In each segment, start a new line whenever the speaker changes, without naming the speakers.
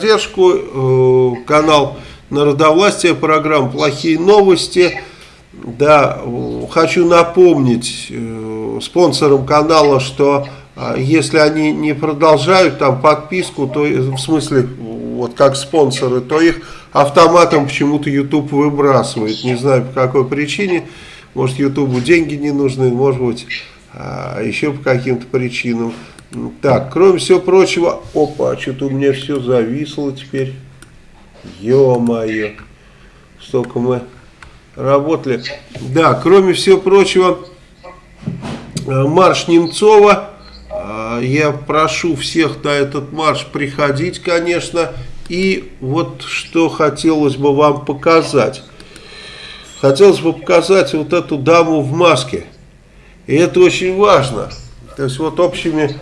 поддержку. Э, канал Народовластия, программа «Плохие новости». Да, хочу напомнить э, спонсорам канала, что э, если они не продолжают там подписку, то в смысле вот как спонсоры, то их автоматом почему-то YouTube выбрасывает. Не знаю по какой причине. Может YouTube деньги не нужны, может быть а, еще по каким-то причинам. Так, кроме всего прочего, опа, что-то у меня все зависло теперь. Ё-моё, столько мы работали. Да, кроме всего прочего, э, марш Немцова. Э, я прошу всех на этот марш приходить, конечно. И вот что хотелось бы вам показать. Хотелось бы показать вот эту даму в маске. И это очень важно. То есть вот общими,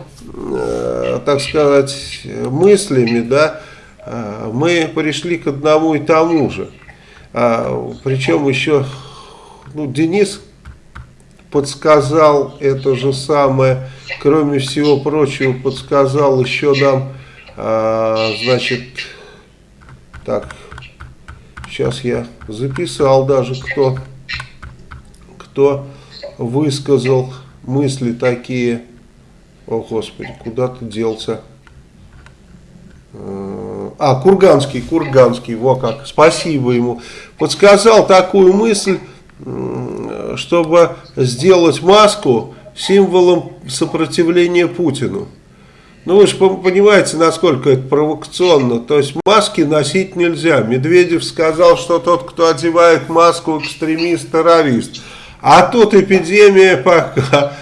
так сказать, мыслями, да, э, мы пришли к одному и тому же. А, причем еще ну, Денис подсказал это же самое, кроме всего прочего, подсказал еще нам, а, значит, так, сейчас я записал даже, кто, кто высказал мысли такие, о господи, куда ты делся, э, а, Курганский, Курганский, во как, спасибо ему, подсказал такую мысль, чтобы сделать маску символом сопротивления Путину. Ну вы же понимаете, насколько это провокационно. То есть маски носить нельзя. Медведев сказал, что тот, кто одевает маску, экстремист-террорист. А тут эпидемия пока,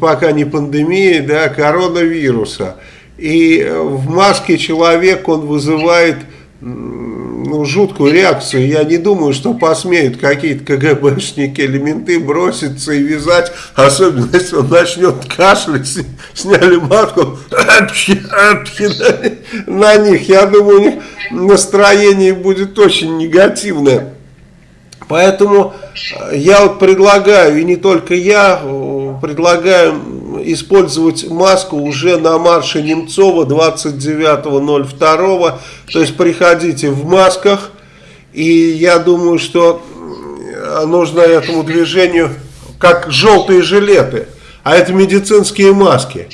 пока не пандемия, да, коронавируса. И в маске человек, он вызывает ну, жуткую реакцию. Я не думаю, что посмеют какие-то КГБшники или менты броситься и вязать, особенно если он начнет кашлять, сняли маску на них. Я думаю, у них настроение будет очень негативное. Поэтому э, я вот предлагаю, и не только я, предлагаю использовать маску уже на марше Немцова 29.02. То есть приходите в масках. И я думаю, что э, нужно этому движению как желтые жилеты. А это медицинские маски.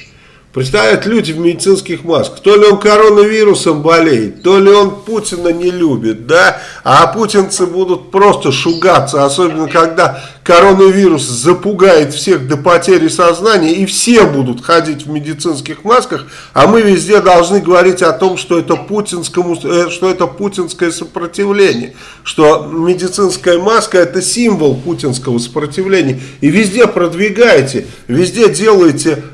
Представляют люди в медицинских масках. То ли он коронавирусом болеет, то ли он Путина не любит, да. А путинцы будут просто шугаться, особенно когда коронавирус запугает всех до потери сознания, и все будут ходить в медицинских масках, а мы везде должны говорить о том, что это, путинскому, э, что это путинское сопротивление, что медицинская маска это символ путинского сопротивления, и везде продвигаете, везде делаете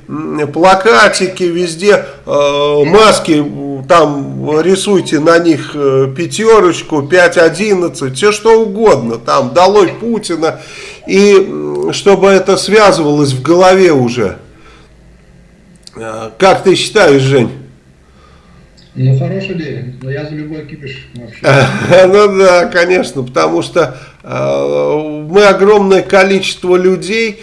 плакатики, везде э, маски, там рисуйте на них пятерочку, 5-11, все что угодно, там долой Путина, и чтобы это связывалось в голове уже. Как ты считаешь, Жень?
Ну, хорошая идея, но я за любой кипиш вообще.
Ну да, конечно, потому что э, мы огромное количество людей,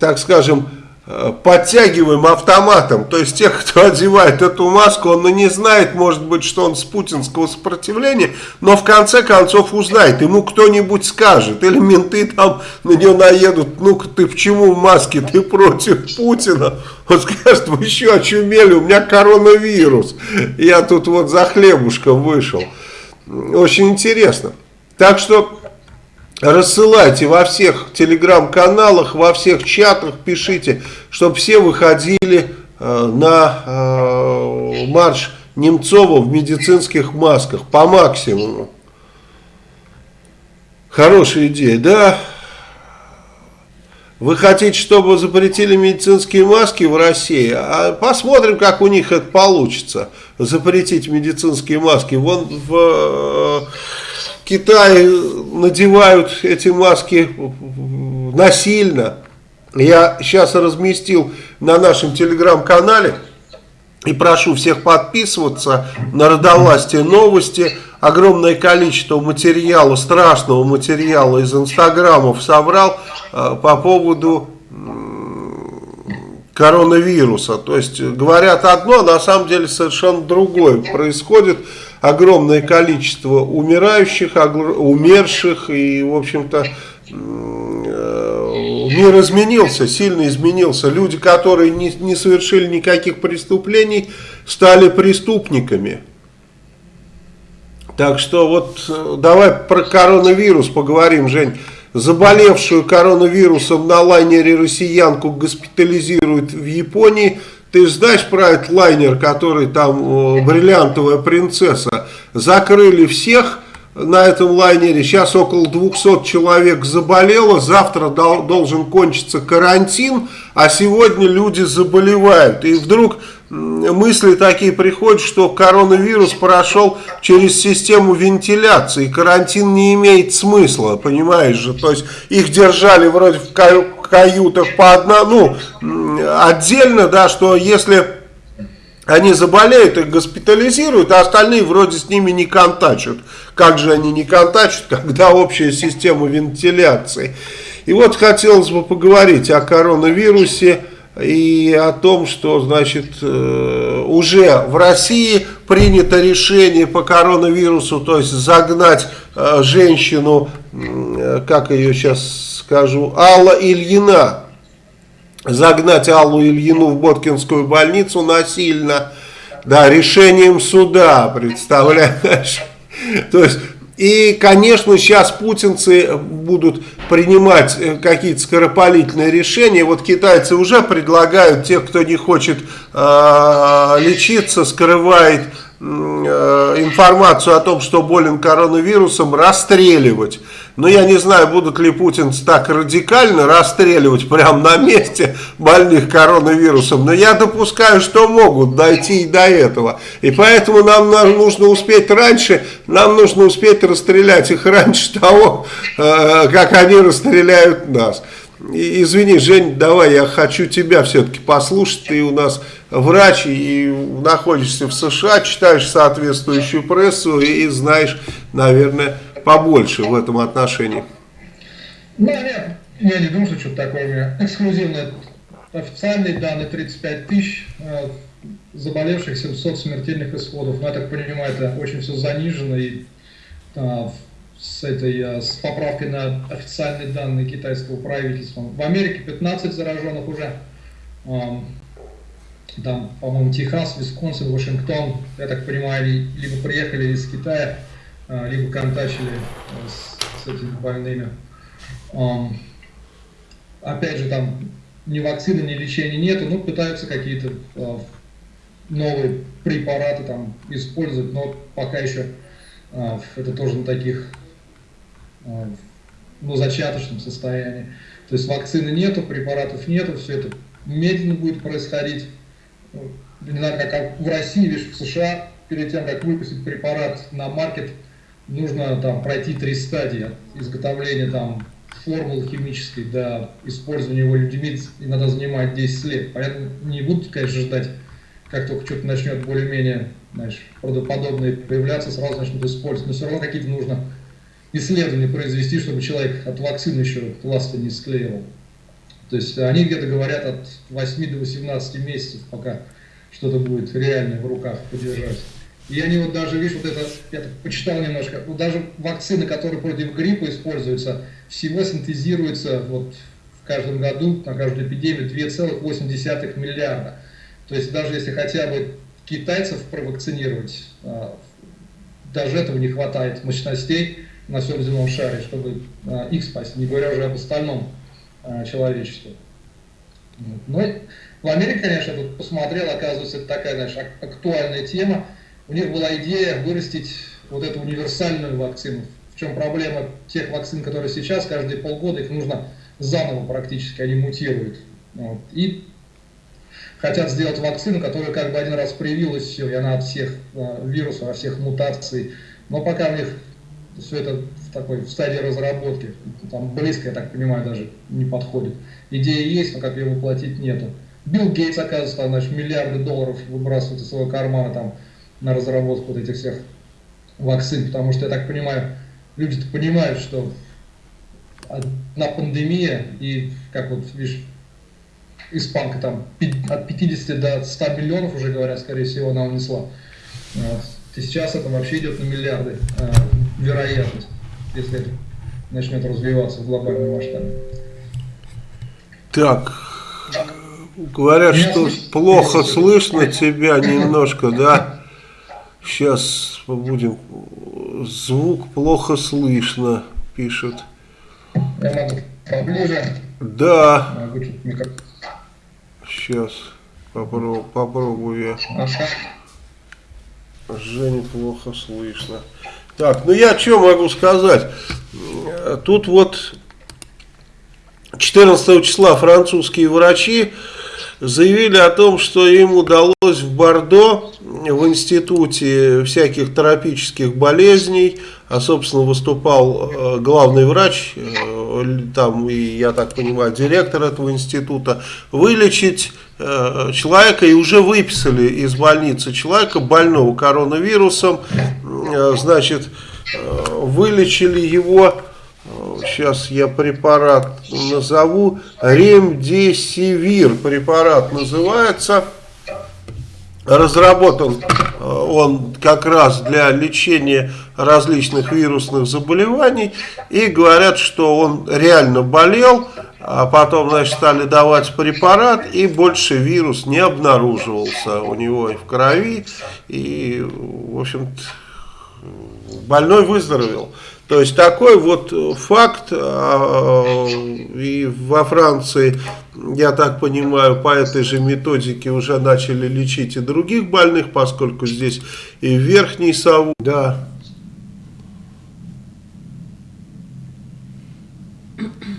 так скажем, Э, подтягиваем автоматом. То есть тех, кто одевает эту маску, он не знает, может быть, что он с путинского сопротивления, но в конце концов узнает. Ему кто-нибудь скажет, или менты там на него наедут, ну-ка ты почему в маске, ты против Путина? Он скажет, вы еще очумели, у меня коронавирус. Я тут вот за хлебушком вышел. Очень интересно. Так что рассылайте во всех телеграм-каналах, во всех чатах, пишите, чтобы все выходили э, на э, марш Немцова в медицинских масках по максимуму. Хорошая идея, да? Вы хотите, чтобы запретили медицинские маски в России? А посмотрим, как у них это получится. Запретить медицинские маски. Вон в э, Китае надевают эти маски насильно. Я сейчас разместил на нашем телеграм-канале и прошу всех подписываться на Родовластие новости. Огромное количество материала, страшного материала из инстаграмов собрал э, по поводу коронавируса. То есть говорят одно, а на самом деле совершенно другое происходит. Огромное количество умирающих, умерших и, в общем-то, э, мир изменился, сильно изменился. Люди, которые не, не совершили никаких преступлений, стали преступниками. Так что вот э, давай про коронавирус поговорим, Жень заболевшую коронавирусом на лайнере россиянку госпитализируют в Японии. Ты знаешь про этот лайнер, который там бриллиантовая принцесса? Закрыли всех на этом лайнере. Сейчас около 200 человек заболело. Завтра должен кончиться карантин, а сегодня люди заболевают. И вдруг мысли такие приходят, что коронавирус прошел через систему вентиляции, карантин не имеет смысла, понимаешь же, то есть их держали вроде в каютах по одному, ну, отдельно, да, что если они заболеют, их госпитализируют, а остальные вроде с ними не контачат. Как же они не контачат, когда общая система вентиляции? И вот хотелось бы поговорить о коронавирусе, и о том, что значит э, уже в России принято решение по коронавирусу, то есть загнать э, женщину, э, как ее сейчас скажу, Алла Ильина, загнать Аллу Ильину в Боткинскую больницу насильно, да, решением суда, представляешь? То есть и, конечно, сейчас путинцы будут принимать э, какие-то скоропалительные решения. Вот китайцы уже предлагают тех, кто не хочет э, лечиться, скрывает информацию о том, что болен коронавирусом, расстреливать. Но я не знаю, будут ли путинцы так радикально расстреливать прямо на месте больных коронавирусом. Но я допускаю, что могут дойти и до этого. И поэтому нам нужно успеть раньше, нам нужно успеть расстрелять их раньше того, э, как они расстреляют нас. Извини, Жень, давай, я хочу тебя все-таки послушать. Ты у нас врач и находишься в США, читаешь соответствующую прессу и знаешь, наверное, побольше в этом отношении.
Ну, нет, я не думаю, что что-то такое у меня эксклюзивное. Официальные данные 35 тысяч, э, заболевших 700 смертельных исходов. Но я так понимаю, это очень все занижено и а, с, этой, э, с поправкой на официальные данные китайского правительства. В Америке 15 зараженных уже. Там, по-моему, Техас, Висконсин, Вашингтон, я так понимаю, либо приехали из Китая, а, либо контачили э, с, с этими больными. Опять же, там ни вакцины, ни лечения нету, но пытаются какие-то новые препараты там использовать, но пока еще это тоже на таких Э, ну, зачаточном состоянии. То есть вакцины нету, препаратов нету, все это медленно будет происходить. Ну, не знаю, как в России, видишь, в США, перед тем, как выпустить препарат на маркет, нужно там пройти три стадии от изготовления там формулы химической до использования его людьми иногда занимает 10 лет. Понятно, не будут, конечно, ждать, как только что-то начнет более-менее, знаешь, правдоподобное появляться, сразу начнут использовать. Но все равно какие-то нужно исследования произвести, чтобы человек от вакцины еще ласты не склеивал. То есть они где-то говорят от 8 до 18 месяцев, пока что-то будет реально в руках подержать. И они вот даже, видишь, вот это, я так почитал немножко, вот даже вакцины, которые против гриппа используются, всего синтезируется вот в каждом году на каждую эпидемию 2,8 миллиарда. То есть даже если хотя бы китайцев провакцинировать, а, даже этого не хватает мощностей, на всем земном шаре, чтобы а, их спасти, не говоря уже об остальном а, человечестве. Но в Америке, конечно, я тут посмотрел, оказывается, это такая, знаешь, актуальная тема. У них была идея вырастить вот эту универсальную вакцину. В чем проблема тех вакцин, которые сейчас, каждые полгода их нужно заново практически, они мутируют. Вот. И хотят сделать вакцину, которая как бы один раз привилась, все, и она от всех э, вирусов, от всех мутаций. Но пока у них все это в такой в стадии разработки. Там близко, я так понимаю, даже не подходит. Идея есть, но как ее воплотить нету. Билл Гейтс, оказывается, там, значит, миллиарды долларов выбрасывает из своего кармана там, на разработку вот этих всех вакцин, потому что, я так понимаю, люди-то понимают, что одна пандемия и, как вот, видишь, испанка там от 50 до 100 миллионов уже говорят, скорее всего, она унесла. И сейчас это вообще идет на миллиарды э, вероятность, если это начнет развиваться в глобальном масштабе.
Так, говорят, Меня что слышно? плохо слышно тебя немножко, да? Сейчас будем... Звук плохо слышно, пишут.
Я могу поближе.
Да. Могу Сейчас попробую, попробую я. Ага. Жене плохо слышно. Так, ну я что могу сказать? Тут вот 14 числа французские врачи заявили о том, что им удалось в Бордо, в институте всяких тропических болезней, а собственно выступал э, главный врач, э, там и, я так понимаю, директор этого института, вылечить человека и уже выписали из больницы человека больного коронавирусом, значит, вылечили его сейчас я препарат назову, ремдесивир препарат называется, разработан э, он как раз для лечения различных вирусных заболеваний. И говорят, что он реально болел, а потом, значит, стали давать препарат и больше вирус не обнаруживался у него и в крови. И, в общем-то, больной выздоровел. То есть такой вот факт, а, и во Франции, я так понимаю, по этой же методике уже начали лечить и других больных, поскольку здесь и верхний сову, да.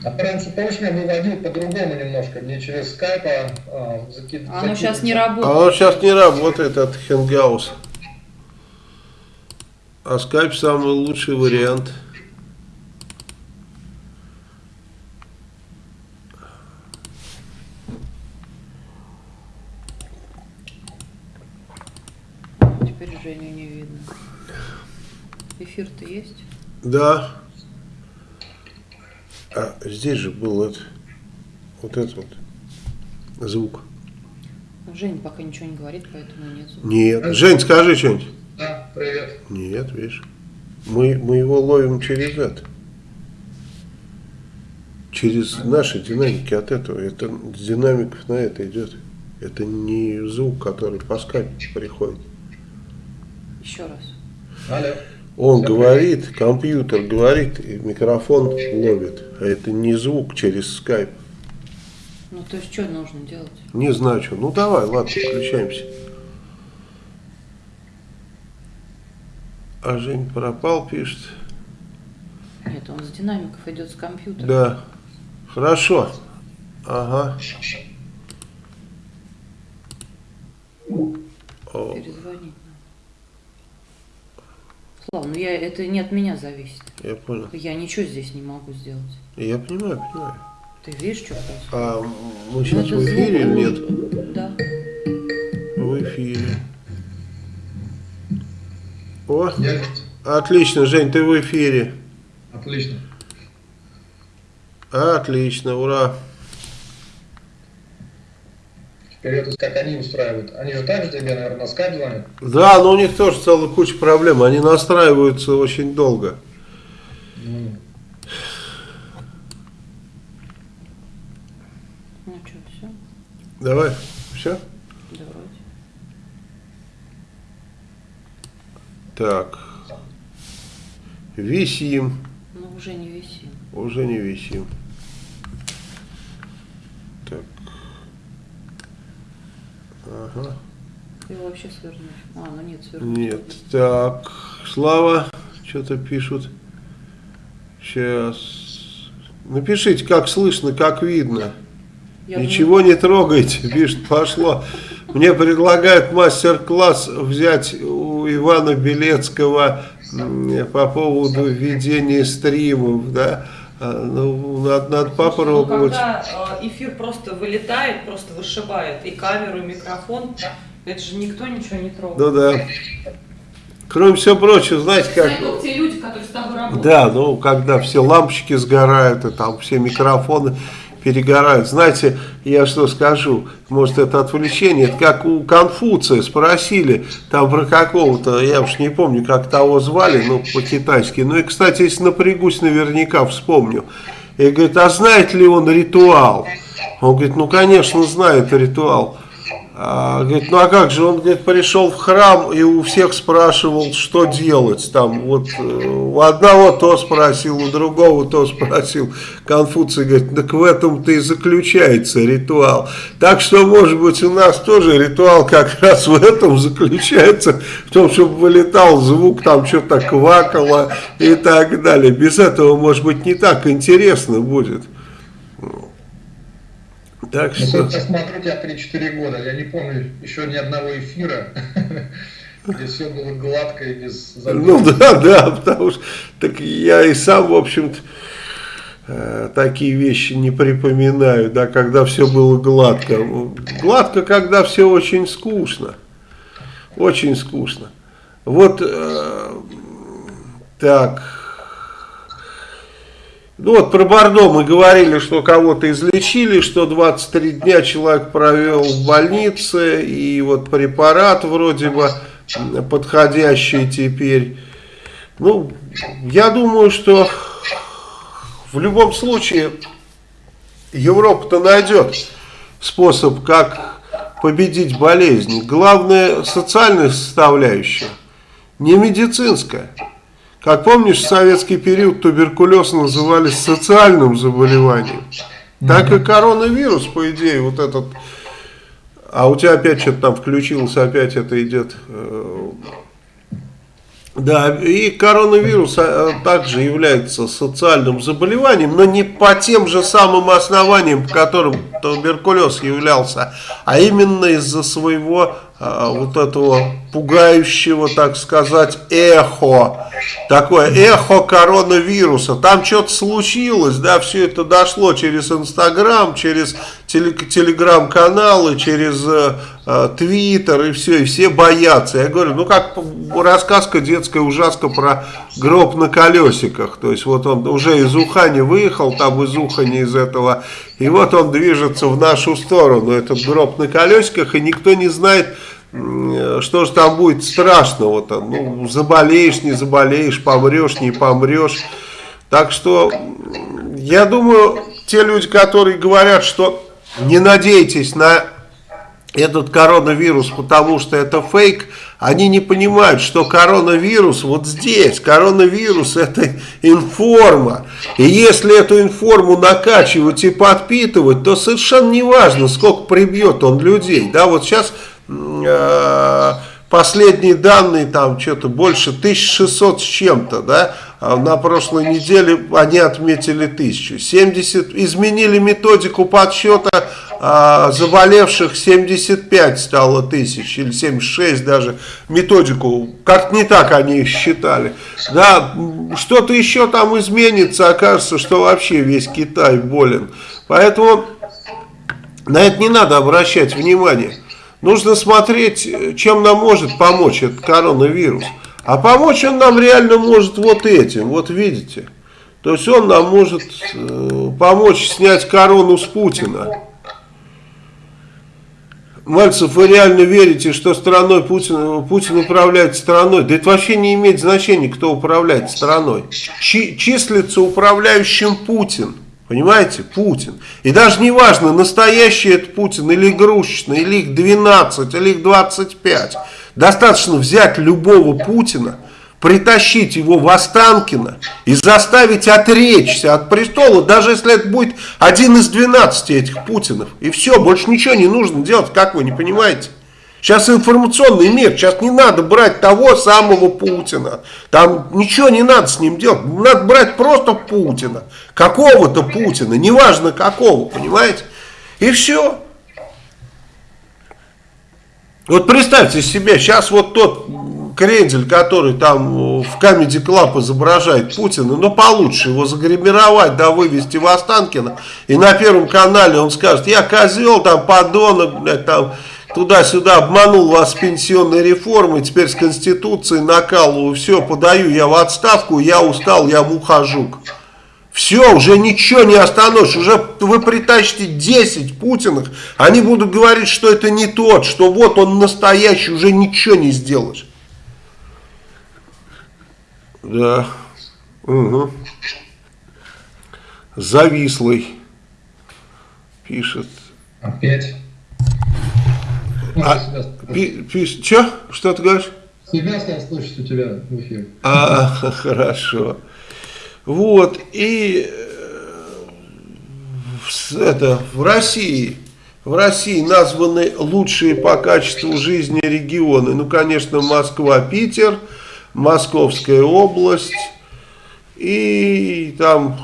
А раньше, помнишь, я выводил по-другому немножко, не через скайп, а, а
закид... Оно сейчас не работает.
Оно сейчас не работает, от Хенгаус. А скайп самый лучший вариант.
Теперь Женю не видно. Эфир-то есть?
Да. А здесь же был это, вот этот вот звук.
Жень пока ничего не говорит, поэтому нет звука.
Нет. Жень, скажи что-нибудь.
Привет.
Нет, видишь. Мы, мы его ловим через это. Через наши динамики от этого. Это с динамиков на это идет. Это не звук, который по скайпу приходит.
Еще раз.
Алло.
Он Все говорит, привет. компьютер говорит, и микрофон ловит. А это не звук через скайп.
Ну, то есть, что нужно делать?
Не знаю, что. Ну, давай, ладно, включаемся. А Жень пропал, пишет.
Нет, он с динамиков идет с компьютера.
Да. Хорошо. Ага.
Перезвонить Слава, ну я, это не от меня зависит.
Я понял.
Я ничего здесь не могу сделать.
Я понимаю, понимаю.
Ты видишь, что происходит?
А мы сейчас ну, в эфире или нет?
Да.
В эфире. О, Я... отлично, Жень, ты в эфире.
Отлично.
Отлично, ура.
Теперь это как они устраивают. Они же также тебе, наверное, на скайп звонят?
Да, но у них тоже целая куча проблем. Они настраиваются очень долго.
Mm. Ну что, все?
Давай, все? Так. Висим.
Ну, уже не висим.
Уже не висим. Так. Ага.
Ты вообще свернешь. А, ну нет, свернуть.
Нет. Так. Слава, что-то пишут. Сейчас. Напишите, как слышно, как видно. Я Ничего думаю... не трогайте, пишет, пошло. Мне предлагают мастер-класс взять у Ивана Белецкого по поводу ведения стримов, да. А, ну, надо, надо попробовать. Ну,
когда э, эфир просто вылетает, просто вышибает и камеру, и микрофон, это же никто ничего не трогает.
Ну да. Кроме всего прочего, знаете, как...
Те люди, которые с тобой работают.
Да, ну, когда все лампочки сгорают, и там все микрофоны перегорают. Знаете, я что скажу, может это отвлечение, это как у Конфуция спросили, там про какого-то, я уж не помню, как того звали, ну по-китайски. Ну и, кстати, если напрягусь, наверняка вспомню. И говорит, а знает ли он ритуал? Он говорит, ну конечно знает ритуал. А, говорит, ну а как же, он говорит, пришел в храм и у всех спрашивал, что делать. Там вот э, у одного то спросил, у другого то спросил. Конфуций говорит, так в этом-то и заключается ритуал. Так что, может быть, у нас тоже ритуал как раз в этом заключается, в том, чтобы вылетал звук, там что-то квакало и так далее. Без этого, может быть, не так интересно будет.
Так ну, что... Я смотрю тебя 3-4 года, я не помню еще ни одного эфира, где все было гладко и без
Ну да, да, потому что так я и сам, в общем-то, э, такие вещи не припоминаю, да, когда все было гладко. Гладко, когда все очень скучно. Очень скучно. Вот э, так ну вот про Бордо мы говорили, что кого-то излечили, что 23 дня человек провел в больнице, и вот препарат вроде бы подходящий теперь. Ну, я думаю, что в любом случае Европа-то найдет способ, как победить болезнь. Главное социальная составляющая, не медицинская. Как помнишь, в советский период туберкулез называли социальным заболеванием. Так и коронавирус, по идее, вот этот... А у тебя опять что-то там включилось, опять это идет... Э, да, и коронавирус а, также является социальным заболеванием, но не по тем же самым основаниям, по которым туберкулез являлся, а именно из-за своего а, вот этого пугающего, так сказать, эхо, такое эхо коронавируса. Там что-то случилось, да, все это дошло через Инстаграм, через телеграм-каналы, через э, Твиттер и все, и все боятся. Я говорю, ну как рассказка детская ужаска про гроб на колесиках. То есть вот он уже из Ухани выехал, там из Ухани из этого, и вот он движется в нашу сторону, этот гроб на колесиках, и никто не знает, что же там будет страшного-то? Ну, заболеешь, не заболеешь, помрешь, не помрешь. Так что, я думаю, те люди, которые говорят, что не надейтесь на этот коронавирус, потому что это фейк, они не понимают, что коронавирус вот здесь, коронавирус это информа. И если эту информу накачивать и подпитывать, то совершенно не важно, сколько прибьет он людей. Да, вот сейчас Э, последние данные, там что-то больше 1600 с чем-то, да, на прошлой неделе они отметили 1000. 70, изменили методику подсчета а, заболевших, 75 стало тысяч, или 76 даже, методику, как не так они считали. Да, что-то еще там изменится, окажется, что вообще весь Китай болен. Поэтому на это не надо обращать внимание. Нужно смотреть, чем нам может помочь этот коронавирус. А помочь он нам реально может вот этим, вот видите. То есть он нам может э, помочь снять корону с Путина. Мальцев, вы реально верите, что страной Путин, Путин управляет страной? Да это вообще не имеет значения, кто управляет страной. Чи, числится управляющим Путин. Понимаете? Путин. И даже не важно, настоящий это Путин или игрушечный, или их 12, или их 25. Достаточно взять любого Путина, притащить его в Останкино и заставить отречься от престола, даже если это будет один из 12 этих Путинов. И все, больше ничего не нужно делать, как вы не понимаете? Сейчас информационный мир, сейчас не надо брать того самого Путина. Там ничего не надо с ним делать. Надо брать просто Путина. Какого-то Путина, неважно какого, понимаете? И все. Вот представьте себе, сейчас вот тот крендель, который там в Comedy Club изображает Путина, но получше его загримировать, да, вывести в Останкино, и на Первом канале он скажет, я козел, там, подонок, блядь, там, туда-сюда обманул вас пенсионной реформой, теперь с Конституцией накалываю, все, подаю я в отставку, я устал, я мухожук. Все, уже ничего не остановишь, уже вы притащите 10 Путиных, они будут говорить, что это не тот, что вот он настоящий, уже ничего не сделаешь. Да. Угу. Завислый. Пишет.
Опять.
А, пи, пи, что? Что ты говоришь?
Себя стал слушать у тебя в эфире.
А, хорошо. Вот, и это, в России, в России названы лучшие по качеству жизни регионы. Ну, конечно, Москва, Питер, Московская область и там,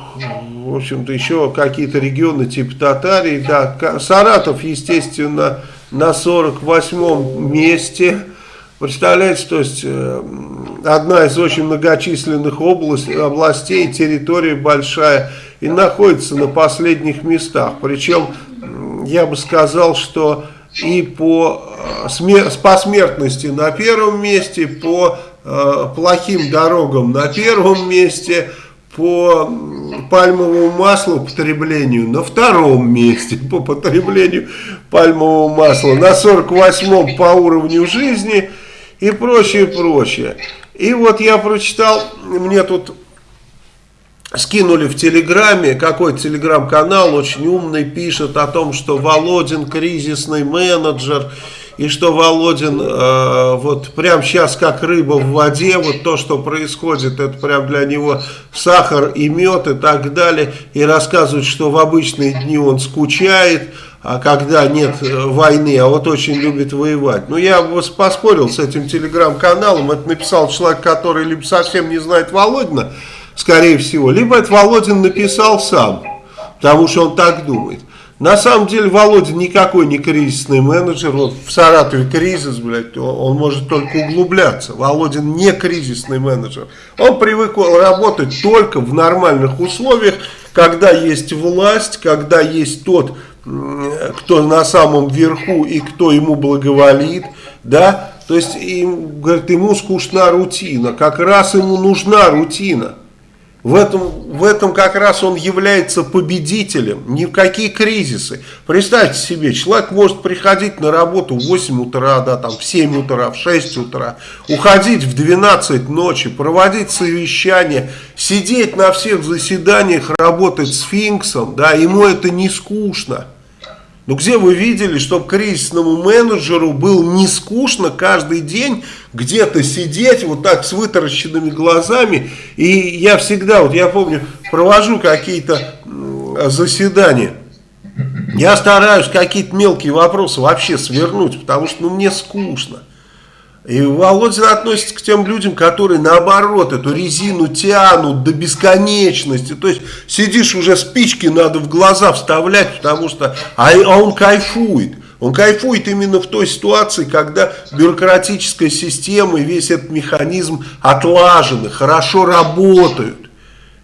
в общем-то, еще какие-то регионы типа Татарии. Да, Саратов, естественно, на 48-м месте. Представляете, то есть э, одна из очень многочисленных областей, областей, территория большая и находится на последних местах. Причем я бы сказал, что и по, э, по смертности на первом месте, по э, плохим дорогам на первом месте, по пальмовому маслу потреблению на втором месте по потреблению пальмового масла, на 48-м по уровню жизни – и прочее, прочее. И вот я прочитал, мне тут скинули в Телеграме, какой телеграм-канал очень умный пишет о том, что Володин кризисный менеджер, и что Володин э, вот прямо сейчас как рыба в воде, вот то, что происходит, это прям для него сахар и мед и так далее, и рассказывает, что в обычные дни он скучает, а когда нет э, войны, а вот очень любит воевать. Ну, я поспорил с этим телеграм-каналом, это написал человек, который либо совсем не знает Володина, скорее всего, либо это Володин написал сам, потому что он так думает. На самом деле Володя никакой не кризисный менеджер. Вот в Саратове кризис, блядь, он может только углубляться. Володин не кризисный менеджер. Он привык работать только в нормальных условиях, когда есть власть, когда есть тот кто на самом верху и кто ему благоволит, да, то есть им, говорит, ему скучна рутина, как раз ему нужна рутина. В этом, в этом как раз он является победителем, ни в какие кризисы. Представьте себе, человек может приходить на работу в 8 утра, да, там, в 7 утра, в 6 утра, уходить в 12 ночи, проводить совещания, сидеть на всех заседаниях, работать сфинксом, да, ему это не скучно. Ну где вы видели, чтобы кризисному менеджеру был не скучно каждый день где-то сидеть вот так с вытаращенными глазами. И я всегда, вот я помню, провожу какие-то заседания. Я стараюсь какие-то мелкие вопросы вообще свернуть, потому что ну, мне скучно. И Володин относится к тем людям, которые наоборот эту резину тянут до бесконечности. То есть сидишь уже спички надо в глаза вставлять, потому что... А, а он кайфует. Он кайфует именно в той ситуации, когда бюрократическая система и весь этот механизм отлажены, хорошо работают.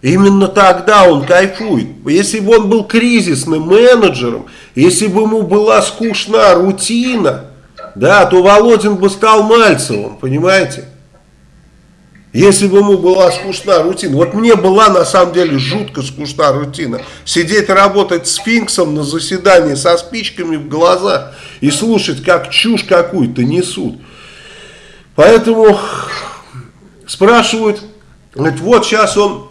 Именно тогда он кайфует. Если бы он был кризисным менеджером, если бы ему была скучна рутина, да, то Володин бы стал Мальцевым, понимаете? Если бы ему была скучна рутина. Вот мне была на самом деле жутко скучна рутина. Сидеть работать сфинксом на заседании со спичками в глазах и слушать, как чушь какую-то несут. Поэтому спрашивают, говорит, вот сейчас он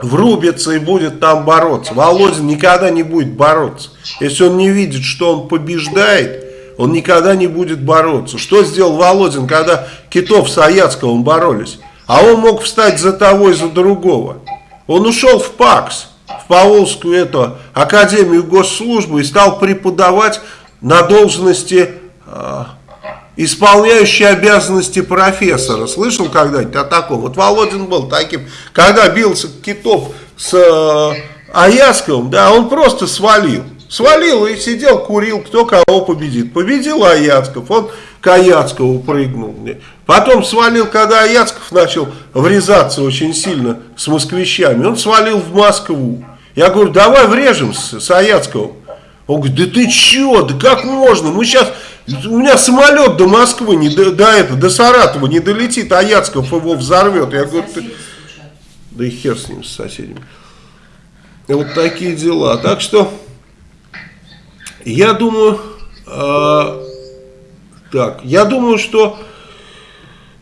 врубится и будет там бороться. Володин никогда не будет бороться. Если он не видит, что он побеждает, он никогда не будет бороться. Что сделал Володин, когда Китов с Аяцковым боролись? А он мог встать за того и за другого. Он ушел в ПАКС, в Поволжскую эту Академию госслужбы и стал преподавать на должности э, исполняющей обязанности профессора. Слышал когда-нибудь о таком? Вот Володин был таким. Когда бился Китов с э, Аясковым, да, он просто свалил. Свалил и сидел, курил, кто кого победит. Победил Аяцков, он к Аяцкову прыгнул. Потом свалил, когда Аяцков начал врезаться очень сильно с москвичами, он свалил в Москву. Я говорю, давай врежемся с Аяцковым. Он говорит, да ты че, да как можно, мы сейчас, у меня самолет до Москвы, не до, до этого, до Саратова не долетит, а Яцков его взорвет. Я говорю, ты... да и хер с ним, с соседями. Вот такие дела. Так что, я думаю, э, так, я думаю, что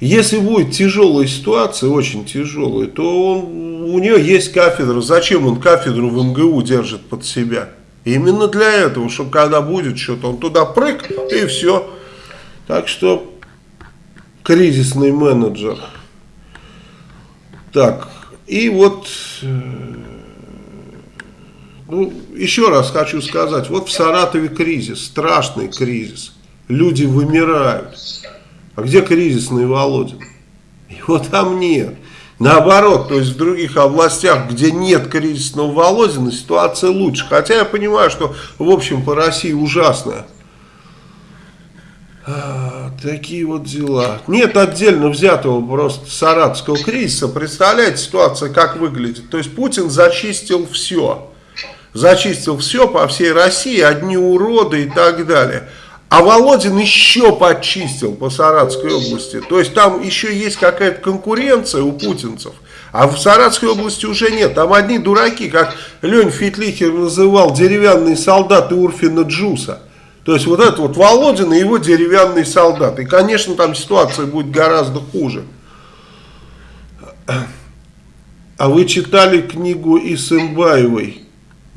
если будет тяжелая ситуация, очень тяжелая, то он, у нее есть кафедра. Зачем он кафедру в МГУ держит под себя? Именно для этого, чтобы когда будет что-то, он туда прыг и все. Так что кризисный менеджер. Так, и вот, э, ну, еще раз хочу сказать, вот в Саратове кризис, страшный кризис. Люди вымирают. А где кризисный Володин? Его там нет. Наоборот, то есть в других областях, где нет кризисного Володина, ситуация лучше. Хотя я понимаю, что в общем по России ужасная. Такие вот дела. Нет отдельно взятого просто саратовского кризиса. Представляете, ситуация как выглядит? То есть Путин зачистил все. Зачистил все по всей России, одни уроды и так далее. А Володин еще подчистил по Саратовской области. То есть там еще есть какая-то конкуренция у путинцев. А в Саратовской области уже нет. Там одни дураки, как Лень Фитлихер называл деревянные солдаты Урфина Джуса. То есть вот это вот Володин и его деревянный солдат. И, конечно, там ситуация будет гораздо хуже. А вы читали книгу Исымбаевой?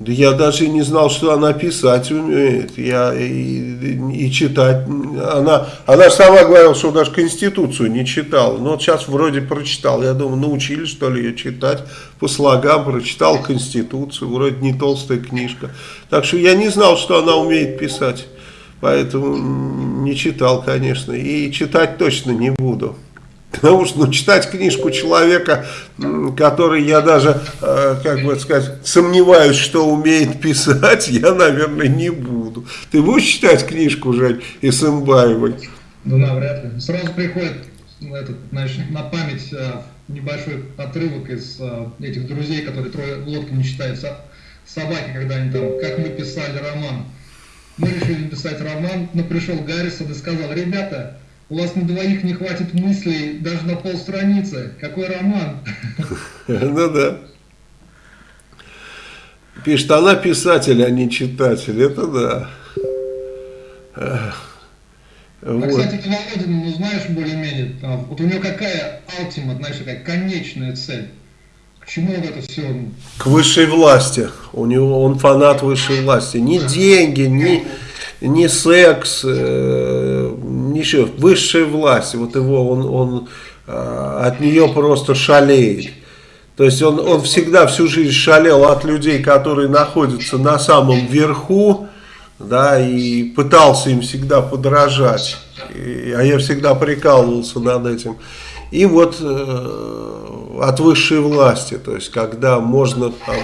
Да я даже не знал, что она писать умеет. Я и, и читать. Она, она сама говорила, что даже Конституцию не читала. Но вот сейчас вроде прочитал. Я думаю, научили что ли ее читать по слогам. Прочитал Конституцию. Вроде не толстая книжка. Так что я не знал, что она умеет писать. Поэтому не читал, конечно. И читать точно не буду. Потому что ну, читать книжку человека, который я даже, э, как бы сказать, сомневаюсь, что умеет писать, я, наверное, не буду. Ты будешь читать книжку, Жень, Исымбаевой?
Ну, навряд ли. Сразу приходит ну, этот, значит, на память э, небольшой отрывок из э, этих друзей, которые трое лодки не читают собаки, когда они там, как мы писали роман. Мы решили написать роман, но пришел Гаррисон и сказал, ребята, у вас на двоих не хватит мыслей даже на полстраницы. Какой роман?
Ну да. Пишет, она писатель, а не читатель. Это да.
А, вот. кстати, Володин, ну знаешь, более-менее, вот у него какая алтима, знаешь, какая конечная цель? К чему вот это все?
К высшей власти. У него он фанат высшей власти. Ни деньги, ни, ни секс, э, ничего. Высшая власть. Вот его он, он э, от нее просто шалеет. То есть он, он всегда всю жизнь шалел от людей, которые находятся на самом верху, да, и пытался им всегда подражать. И, а я всегда прикалывался над этим. И вот э, от высшей власти, то есть когда можно там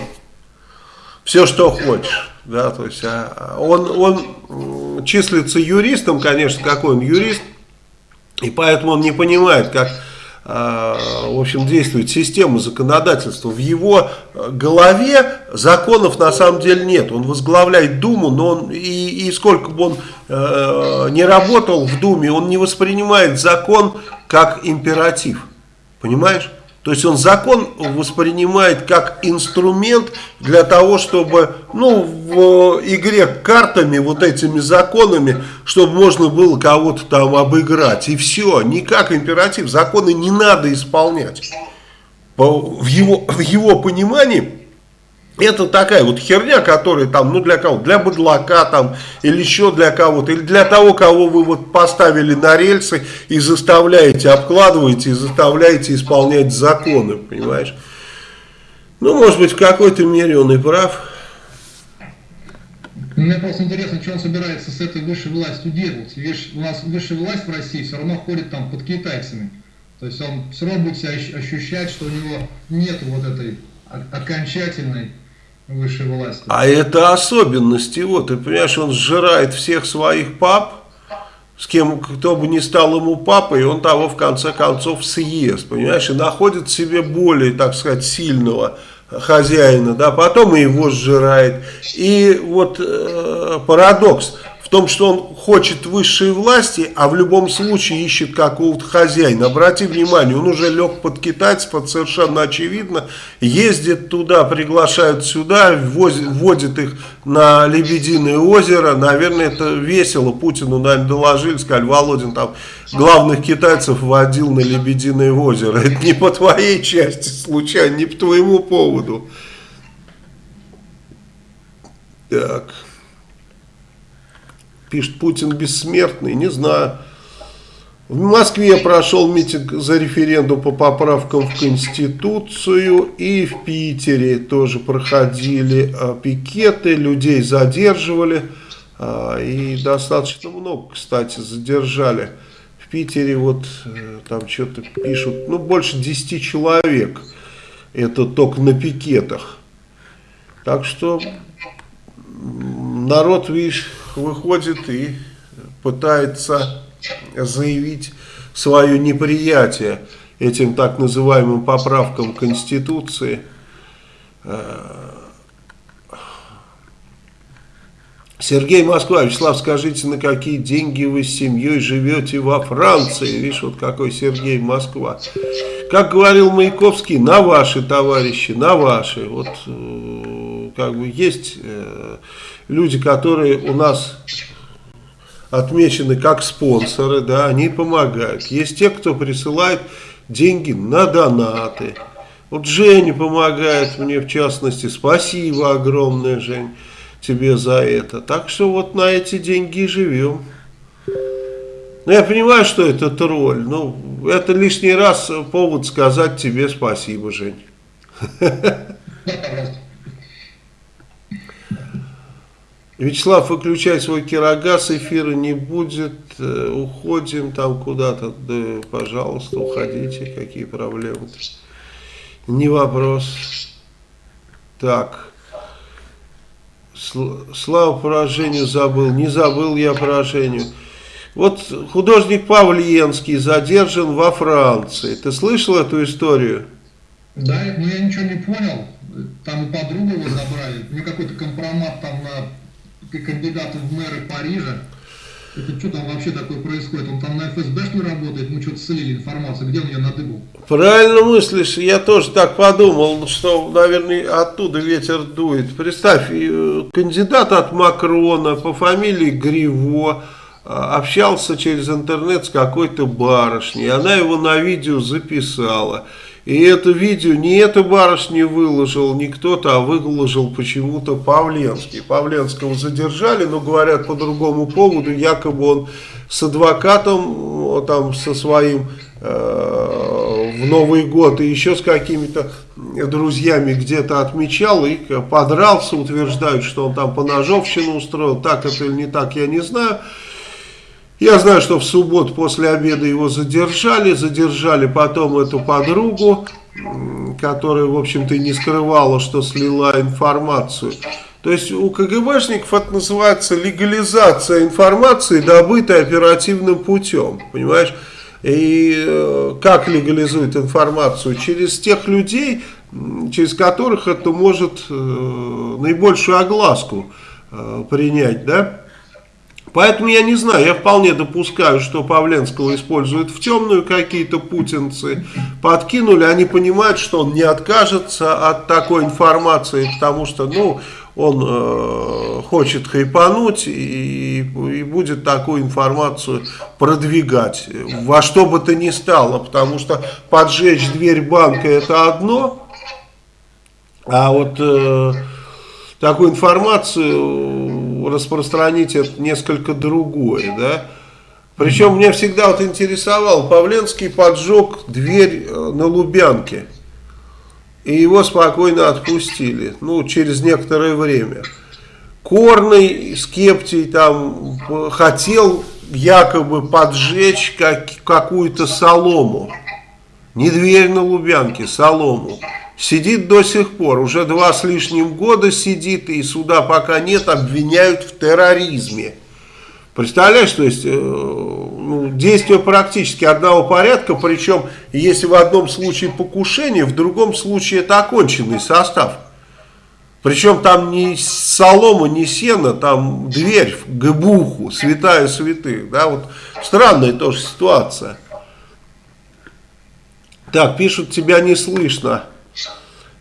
все, что хочешь. Да, то есть а, он, он числится юристом, конечно, какой он юрист, и поэтому он не понимает, как а, в общем, действует система законодательства. В его голове законов на самом деле нет. Он возглавляет Думу, но он и, и сколько бы он э, не работал в Думе, он не воспринимает закон как императив. Понимаешь? То есть он закон воспринимает как инструмент для того, чтобы, ну, в игре картами, вот этими законами, чтобы можно было кого-то там обыграть. И все, не как императив. Законы не надо исполнять. В его, в его понимании это такая вот херня, которая там, ну для кого? Для быдлака там, или еще для кого-то, или для того, кого вы вот поставили на рельсы и заставляете, обкладываете и заставляете исполнять законы, понимаешь? Ну, может быть, в какой-то мере он и прав.
Мне просто интересно, что он собирается с этой высшей властью делать. Видишь, у нас высшая власть в России все равно ходит там под китайцами. То есть он все равно будет себя ощущать, что у него нет вот этой окончательной высшей власти.
А это особенность его, ты понимаешь, он сжирает всех своих пап, с кем, кто бы ни стал ему папой, он того в конце концов съест, понимаешь, и находит себе более, так сказать, сильного хозяина, да, потом и его сжирает. И вот э, парадокс в том, что он хочет высшей власти, а в любом случае ищет какого-то хозяина. Обрати внимание, он уже лег под китайцев, это совершенно очевидно. Ездит туда, приглашают сюда, ввозит, вводит их на Лебединое озеро. Наверное, это весело. Путину, наверное, доложили, сказали, Володин там главных китайцев водил на Лебединое озеро. Это не по твоей части случайно, не по твоему поводу. Так. Пишет, Путин бессмертный, не знаю. В Москве прошел митинг за референдум по поправкам в Конституцию. И в Питере тоже проходили а, пикеты, людей задерживали. А, и достаточно много, кстати, задержали. В Питере вот э, там что-то пишут, ну больше 10 человек. Это только на пикетах. Так что народ, видишь, выходит и пытается заявить свое неприятие этим так называемым поправкам Конституции. Сергей Москва, Вячеслав, скажите, на какие деньги вы с семьей живете во Франции? Видишь, вот какой Сергей Москва. Как говорил Маяковский, на ваши, товарищи, на ваши. Вот э, как бы есть э, люди, которые у нас отмечены как спонсоры, да, они помогают. Есть те, кто присылает деньги на донаты. Вот Женя помогает мне в частности. Спасибо огромное, Жень, тебе за это. Так что вот на эти деньги и живем. Ну, я понимаю, что это тролль. Ну, это лишний раз повод сказать тебе спасибо, Жень. Вячеслав, выключай свой кирогаз, эфира не будет, э, уходим там куда-то, да, пожалуйста, уходите, какие проблемы -то? Не вопрос. Так, Слава поражению забыл, не забыл я поражению. Вот художник Павленский задержан во Франции. Ты слышал эту историю?
Да, но я ничего не понял. Там подругу его забрали. Мне какой-то компромат там на кандидата в мэры Парижа. Это что там вообще такое происходит? Он там на ФСБ что работает? Мы что-то слили информацию. Где он ее надыбал?
Правильно мыслишь. Я тоже так подумал, что, наверное, оттуда ветер дует. Представь, э, кандидат от Макрона по фамилии Гриво а, общался через интернет с какой-то барышней. Она его на видео записала. И это видео не эта барышня выложил, не кто-то, а выложил почему-то Павленский. Павленского задержали, но говорят по другому поводу, якобы он с адвокатом, там со своим э, в Новый год и еще с какими-то друзьями где-то отмечал и подрался, утверждают, что он там по ножовщину устроил, так это или не так, я не знаю. Я знаю, что в субботу после обеда его задержали, задержали потом эту подругу, которая, в общем-то, не скрывала, что слила информацию. То есть у КГБшников это называется легализация информации, добытой оперативным путем, понимаешь? И э, как легализует информацию? Через тех людей, через которых это может э, наибольшую огласку э, принять, да? Поэтому я не знаю, я вполне допускаю, что Павленского используют в темную какие-то путинцы. Подкинули, они понимают, что он не откажется от такой информации, потому что, ну, он э, хочет хайпануть и, и будет такую информацию продвигать во что бы то ни стало, потому что поджечь дверь банка это одно, а вот э, такую информацию распространить это несколько другое, да. Причем меня всегда вот интересовал, Павленский поджег дверь э, на Лубянке, и его спокойно отпустили, ну, через некоторое время. Корный, Скептий там хотел якобы поджечь как, какую-то солому, не дверь на Лубянке, солому. Сидит до сих пор, уже два с лишним года сидит, и суда пока нет, обвиняют в терроризме. Представляешь, то есть э, ну, действия практически одного порядка, причем если в одном случае покушение, в другом случае это оконченный состав. Причем там не солома, не сено, там дверь в гбуху, святая святых. Да, вот странная тоже ситуация. Так, пишут, тебя не слышно.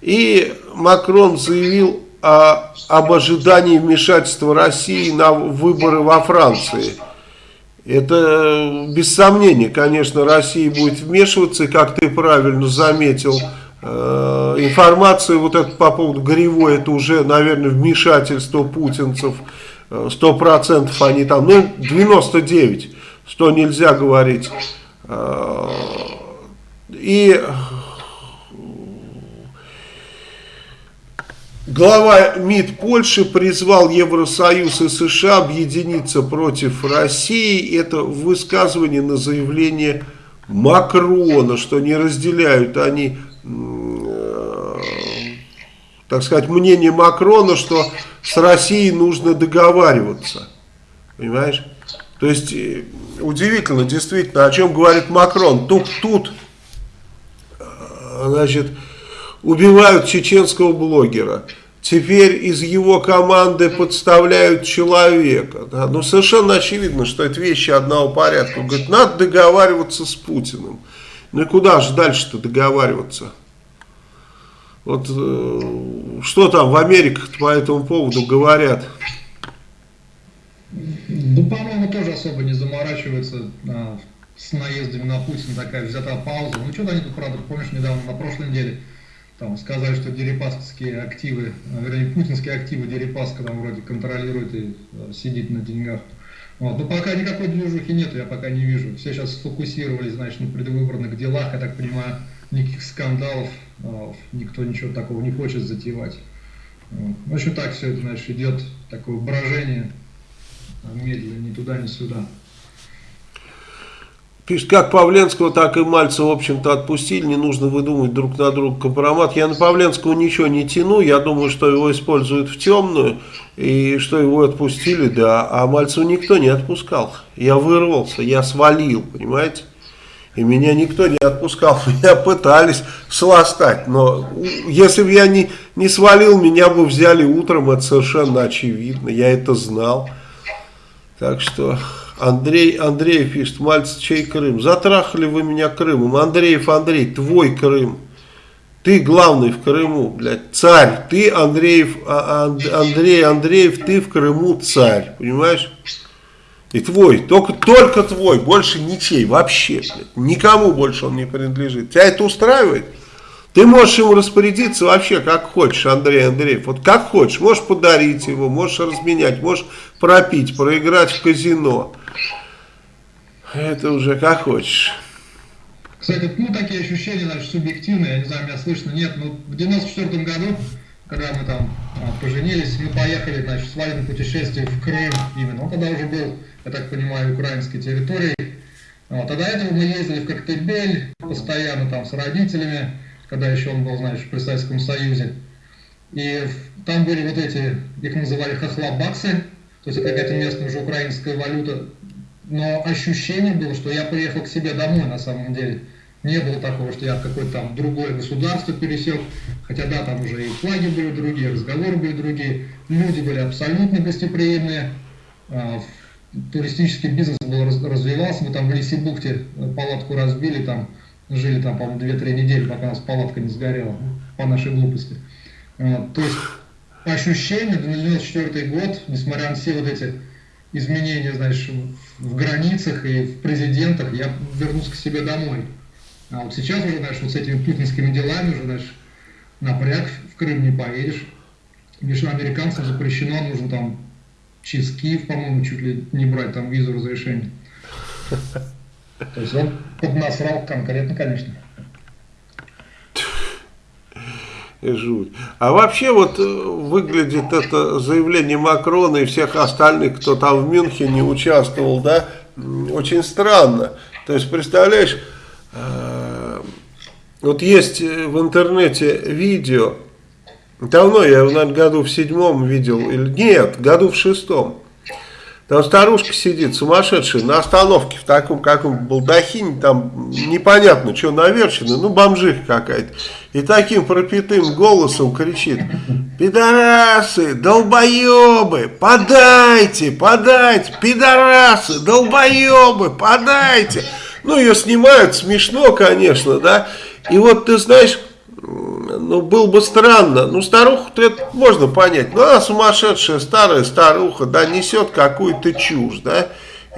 И Макрон заявил о, об ожидании вмешательства России на выборы во Франции. Это без сомнения, конечно, Россия будет вмешиваться, как ты правильно заметил, э, информация вот это по поводу Горевой, это уже, наверное, вмешательство путинцев, э, сто процентов они там, ну, 99, что нельзя говорить. Э, и Глава МИД Польши призвал Евросоюз и США объединиться против России. Это высказывание на заявление Макрона, что не разделяют они, э, так сказать, мнение Макрона, что с Россией нужно договариваться. Понимаешь? То есть, э, удивительно, действительно, о чем говорит Макрон. Тут, тут э, значит, убивают чеченского блогера. Теперь из его команды подставляют человека. Да? Ну, совершенно очевидно, что это вещи одного порядка. Он говорит, надо договариваться с Путиным. Ну и куда же дальше-то договариваться? Вот э, что там в Америках по этому поводу говорят?
Ну, по-моему, тоже особо не заморачиваются а, с наездами на Путина, такая взята пауза. Ну, что-то они тут, правда, помнишь, недавно, на прошлой неделе, там сказали, что дерипасковские активы, э, вернее, путинские активы Дерипаска там вроде контролирует и э, сидит на деньгах. Вот. Но пока никакой движухи нет, я пока не вижу. Все сейчас сфокусировались, значит, на предвыборных делах, я так понимаю, никаких скандалов, э, никто ничего такого не хочет затевать. Вот. В общем, так все это, значит, идет такое брожение медленно, ни туда, ни сюда.
Пишет, как Павленского, так и Мальцева, в общем-то, отпустили, не нужно выдумывать друг на друга компромат. Я на Павленского ничего не тяну, я думаю, что его используют в темную, и что его отпустили, да, а Мальцева никто не отпускал. Я вырвался, я свалил, понимаете? И меня никто не отпускал, меня пытались сластать, но если бы я не, не свалил, меня бы взяли утром, это совершенно очевидно, я это знал. Так что... Андрей Андреев пишет, Мальц, чей Крым? Затрахали вы меня Крымом. Андреев Андрей, твой Крым. Ты главный в Крыму, блядь, царь. Ты, Андреев, а, Андрей Андреев, ты в Крыму царь, понимаешь? И твой, только, только твой, больше ничей, вообще, блядь. Никому больше он не принадлежит. Тебя это устраивает? Ты можешь ему распорядиться вообще как хочешь, Андрей Андреев. Вот как хочешь. Можешь подарить его, можешь разменять, можешь пропить, проиграть в казино. Это уже как хочешь.
Кстати, ну такие ощущения, значит, субъективные, я не знаю, меня слышно, нет, ну в 94 году, когда мы там а, поженились, мы поехали, значит, в свадебное путешествие в Крым именно, он тогда уже был, я так понимаю, украинской территорией. Вот, а до этого мы ездили в Коктебель постоянно там с родителями, когда еще он был, знаешь, при Советском Союзе. И там были вот эти, их называли хохлобаксы, то есть какая-то местная уже украинская валюта. Но ощущение было, что я приехал к себе домой на самом деле. Не было такого, что я в какое-то там другое государство пересек. Хотя да, там уже и флаги были другие, разговоры были другие. Люди были абсолютно гостеприимные. А, туристический бизнес был, развивался. Мы там в Лисибухте палатку разбили, там жили там, по-моему, 2-3 недели, пока у нас палатка не сгорела, по нашей глупости. Вот, то есть, по ощущению, 94 год, несмотря на все вот эти изменения, знаешь, в границах и в президентах, я вернусь к себе домой. А вот сейчас уже, знаешь, вот с этими путинскими делами уже, знаешь, напряг, в Крым не поедешь. Лишь американцам запрещено, нужно там через Киев, по-моему, чуть ли не брать там визу разрешение. То есть он поднасрал конкретно, конечно.
Жуть. А вообще вот э, выглядит это заявление Макрона и всех остальных, кто там в Мюнхене участвовал, да, очень странно. То есть, представляешь, э, вот есть в интернете видео, давно я наверное, году в седьмом видел, или нет, году в шестом, там старушка сидит, сумасшедшая, на остановке в таком каком балдахине, там непонятно, что наверчено, ну бомжиха какая-то. И таким пропитым голосом кричит, пидорасы, долбоебы, подайте, подайте, пидорасы, долбоебы, подайте. Ну, ее снимают, смешно, конечно, да. И вот ты знаешь, ну, было бы странно. Ну, старуху-то это можно понять. Ну, она сумасшедшая, старая старуха, да, несет какую-то чушь, да.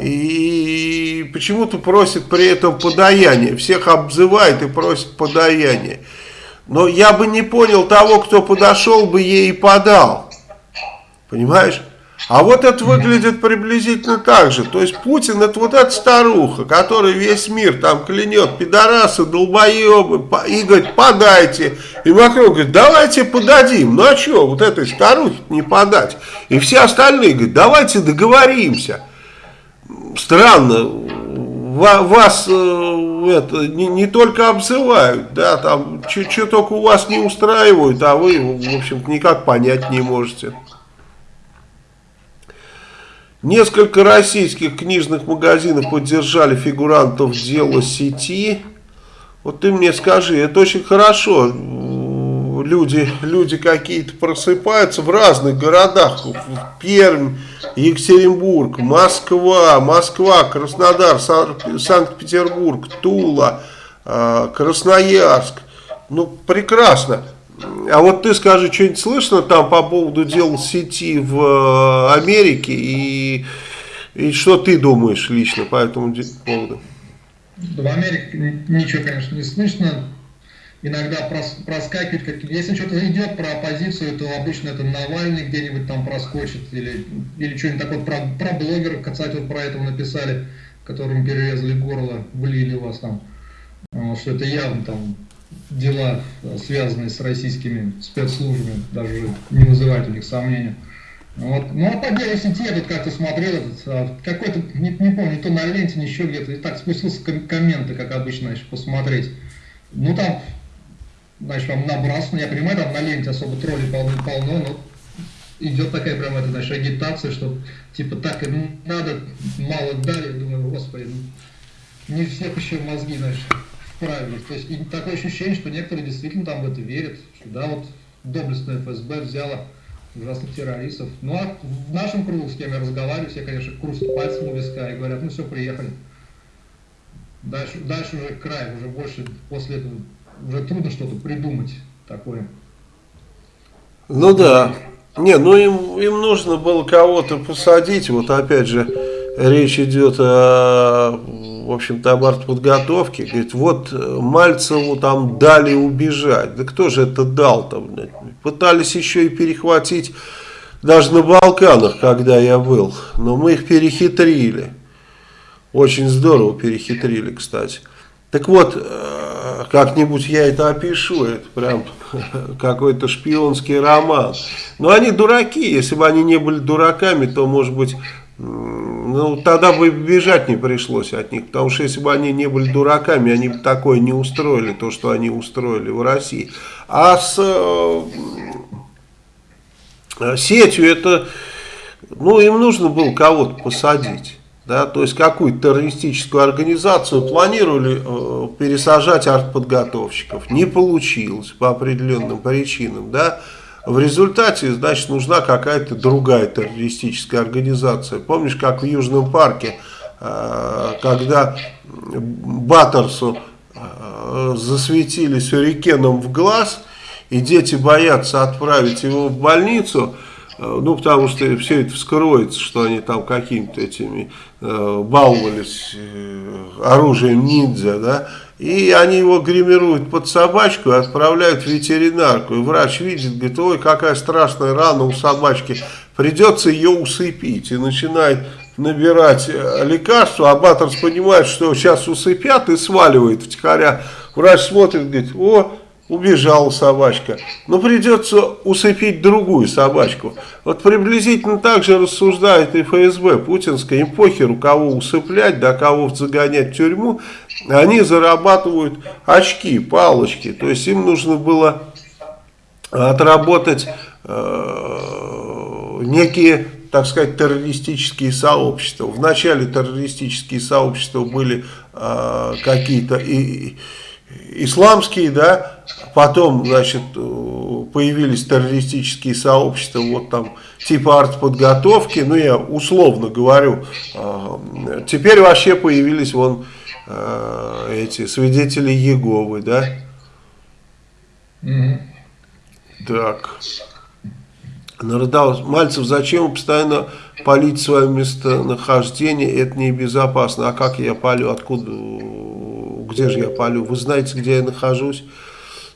И почему-то просит при этом подаяние. Всех обзывает и просит подаяние. Но я бы не понял того, кто подошел бы ей и подал. Понимаешь? А вот это выглядит приблизительно так же. То есть Путин это вот эта старуха, которая весь мир там клянет, пидорасы, долбоебы, и говорит, подайте. И Макрон говорит, давайте подадим. Ну а что, вот этой старухе не подать? И все остальные говорят, давайте договоримся. Странно, вас э, это, не, не только обзывают, да, там, что только у вас не устраивают, а вы, в общем-то, никак понять не можете. Несколько российских книжных магазинов поддержали фигурантов дела сети. Вот ты мне скажи, это очень хорошо. Люди, люди какие-то просыпаются в разных городах. Пермь, Екатеринбург, Москва, Москва, Краснодар, Санкт-Петербург, Тула, а, Красноярск. Ну, прекрасно. А вот ты скажи, что-нибудь слышно там по поводу дел сети в э, Америке и, и что ты думаешь лично по этому поводу?
В Америке ничего, конечно, не слышно. Иногда прос, проскакивает, как, если что-то идет про оппозицию, то обычно это Навальный где-нибудь там проскочит, или, или что-нибудь такое про, про блогеров, кстати, вот про это написали, которым перерезали горло, влили вас там, что это явно там дела, связанные с российскими спецслужбами, даже не вызывают у них сомнений. Вот. Ну а по делу сети я тут как-то смотрел, а, какой-то, не, не помню, не то на ленте, ни еще где-то, и так спустился ком комменты, как обычно, значит, посмотреть. Ну там, значит, вам набрасывано, я понимаю, там на ленте особо тролли полно-полно, но идет такая прям, это, значит, агитация, что типа так и надо, мало дали, думаю, господи, ну, не всех еще мозги, значит, правильных. То есть такое ощущение, что некоторые действительно там в это верят, что да, вот доблестная ФСБ взяла ужасных террористов. Ну а в нашем кругу, с кем я разговариваю, все, конечно, крутят пальцем у виска и говорят, ну все, приехали. Дальше, дальше уже край, уже больше после этого уже трудно что-то придумать такое.
Ну да. Не, ну им, им нужно было кого-то посадить, вот опять же, речь идет о в общем-то, об артподготовке, говорит, вот э, Мальцеву там дали убежать. Да кто же это дал-то? Пытались еще и перехватить даже на Балканах, когда я был, но мы их перехитрили. Очень здорово перехитрили, кстати. Так вот, э, как-нибудь я это опишу, это прям какой-то шпионский роман. Но они дураки, если бы они не были дураками, то, может быть, ну, тогда бы бежать не пришлось от них, потому что если бы они не были дураками, они бы такое не устроили, то, что они устроили в России. А с э, сетью это, ну, им нужно было кого-то посадить. Да, то есть какую-то террористическую организацию планировали э, пересажать артподготовщиков. Не получилось по определенным причинам. Да. В результате, значит, нужна какая-то другая террористическая организация. Помнишь, как в Южном парке, э, когда Баттерсу э, засветили сюрикеном в глаз, и дети боятся отправить его в больницу, э, ну, потому что все это вскроется, что они там какими-то этими баловались оружием ниндзя, да, и они его гримируют под собачку и отправляют в ветеринарку. И врач видит, говорит, ой, какая страшная рана у собачки. Придется ее усыпить. И начинает набирать э, лекарства. А Баттерс понимает, что сейчас усыпят и сваливает втихаря. Врач смотрит, говорит, о, убежала собачка. Но придется усыпить другую собачку. Вот приблизительно так же рассуждает и ФСБ путинская. Им похеру, кого усыплять, да кого загонять в тюрьму. Они зарабатывают очки, палочки. То есть им нужно было отработать э, некие так сказать, террористические сообщества. Вначале террористические сообщества были э, какие-то и, исламские, да, потом, значит, появились террористические сообщества, вот там типа артподготовки, ну я условно говорю, э, теперь вообще появились вон э, эти свидетели Еговы, да? Mm Так. Народал Мальцев, зачем постоянно палить свое местонахождение? Это небезопасно. А как я палю? Откуда? Где же я палю? Вы знаете, где я нахожусь?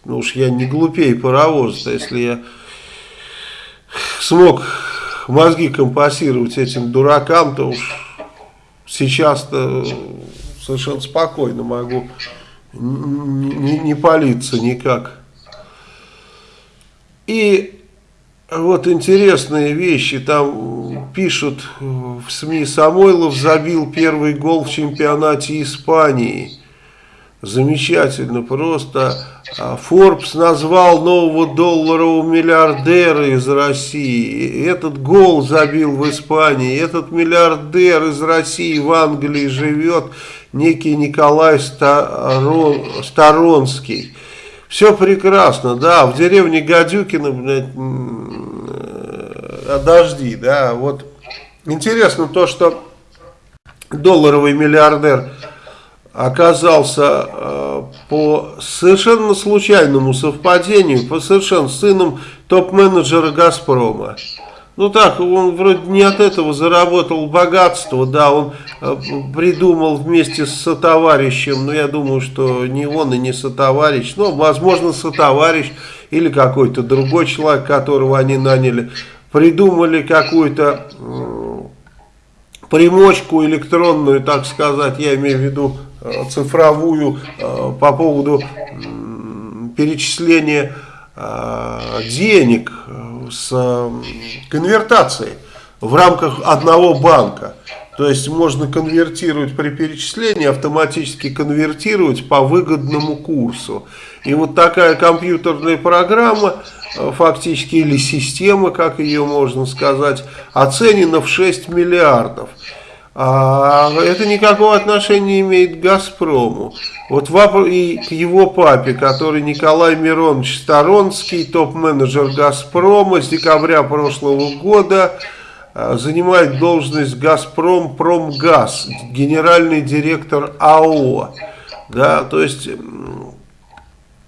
Ну уж я не глупее паровоз, если я смог мозги компасировать этим дуракам, то уж сейчас-то совершенно спокойно могу не, не палиться никак. И вот интересные вещи, там пишут в СМИ, Самойлов забил первый гол в чемпионате Испании. Замечательно, просто Forbes назвал нового долларового миллиардера из России. Этот гол забил в Испании. Этот миллиардер из России в Англии живет, некий Николай Старон, Сторонский. Все прекрасно, да, в деревне Гадюкина, блядь, а дожди, да, вот. Интересно то, что долларовый миллиардер оказался э, по совершенно случайному совпадению, по совершенно сыном топ-менеджера «Газпрома». Ну так, он вроде не от этого заработал богатство, да, он э, придумал вместе с сотоварищем, но я думаю, что не он и не сотоварищ, ну, возможно, сотоварищ или какой-то другой человек, которого они наняли, придумали какую-то примочку электронную, так сказать, я имею в виду Э, цифровую э, по поводу перечисления денег с конвертацией в рамках одного банка. То есть можно конвертировать при перечислении, автоматически конвертировать по выгодному курсу. И вот такая компьютерная программа, фактически, или система, как ее можно сказать, оценена в 6 миллиардов. А это никакого отношения не имеет к «Газпрому». Вот и к его папе, который Николай Миронович Сторонский, топ-менеджер «Газпрома» с декабря прошлого года, а, занимает должность «Газпром Промгаз», генеральный директор АО. Да, то есть,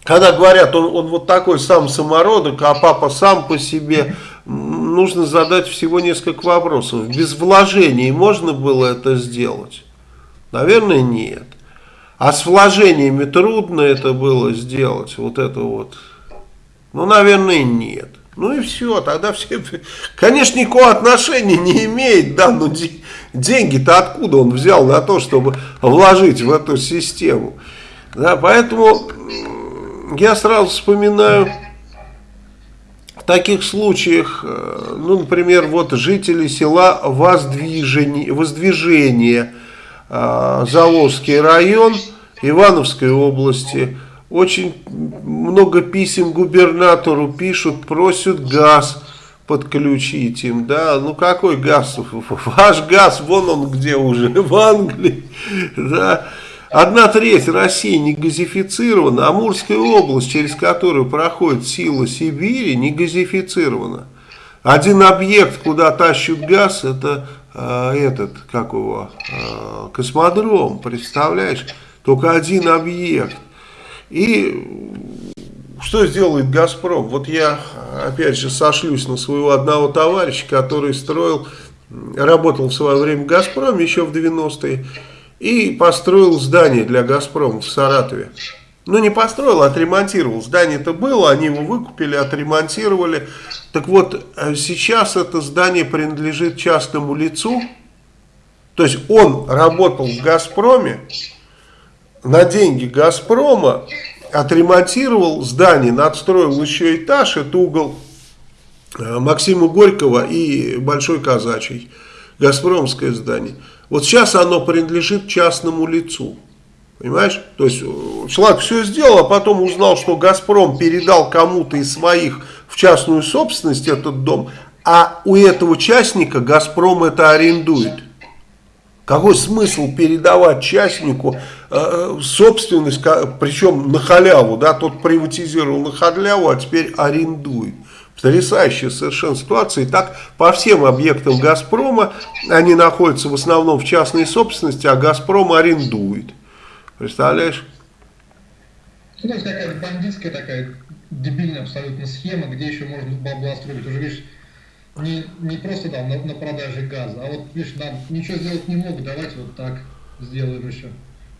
когда говорят, он, он вот такой сам самородок, а папа сам по себе нужно задать всего несколько вопросов. Без вложений можно было это сделать? Наверное, нет. А с вложениями трудно это было сделать, вот это вот. Ну, наверное, нет. Ну и все, тогда все, конечно, никакого отношения не имеет, да, но деньги-то откуда он взял на то, чтобы вложить в эту систему. Да, поэтому я сразу вспоминаю таких случаях, э, ну, например, вот жители села Воздвижение, Воздвижение э, Заволжский район Ивановской области, очень много писем губернатору пишут, просят газ подключить им, да, ну какой газ, ваш газ, вон он где уже, в Англии, да, Одна треть России не газифицирована, Амурская область, через которую проходит сила Сибири, не газифицирована. Один объект, куда тащут газ, это э, этот, как его, э, космодром, представляешь? Только один объект. И что сделает «Газпром»? Вот я, опять же, сошлюсь на своего одного товарища, который строил, работал в свое время в «Газпроме» еще в 90-е и построил здание для «Газпрома» в Саратове. Ну, не построил, а отремонтировал. Здание-то было, они его выкупили, отремонтировали. Так вот, э, сейчас это здание принадлежит частному лицу. То есть он работал в «Газпроме», на деньги «Газпрома», отремонтировал здание, надстроил еще этаж, это угол э, Максима Горького и Большой Казачий, «Газпромское здание». Вот сейчас оно принадлежит частному лицу. Понимаешь? То есть э, человек все сделал, а потом узнал, что «Газпром» передал кому-то из своих в частную собственность этот дом, а у этого участника «Газпром» это арендует. Какой смысл передавать частнику э, собственность, причем на халяву, да, тот приватизировал на халяву, а теперь арендует. Потрясающая совершенно ситуация. И так по всем объектам «Газпрома» они находятся в основном в частной собственности, а «Газпром» арендует. Представляешь?
Ну, то какая-то бандитская такая дебильная абсолютно схема, где еще можно бабла строить. Уже, видишь, не, не просто там на, на продаже газа, а вот, видишь, нам ничего сделать не могут, давайте вот так сделаем еще.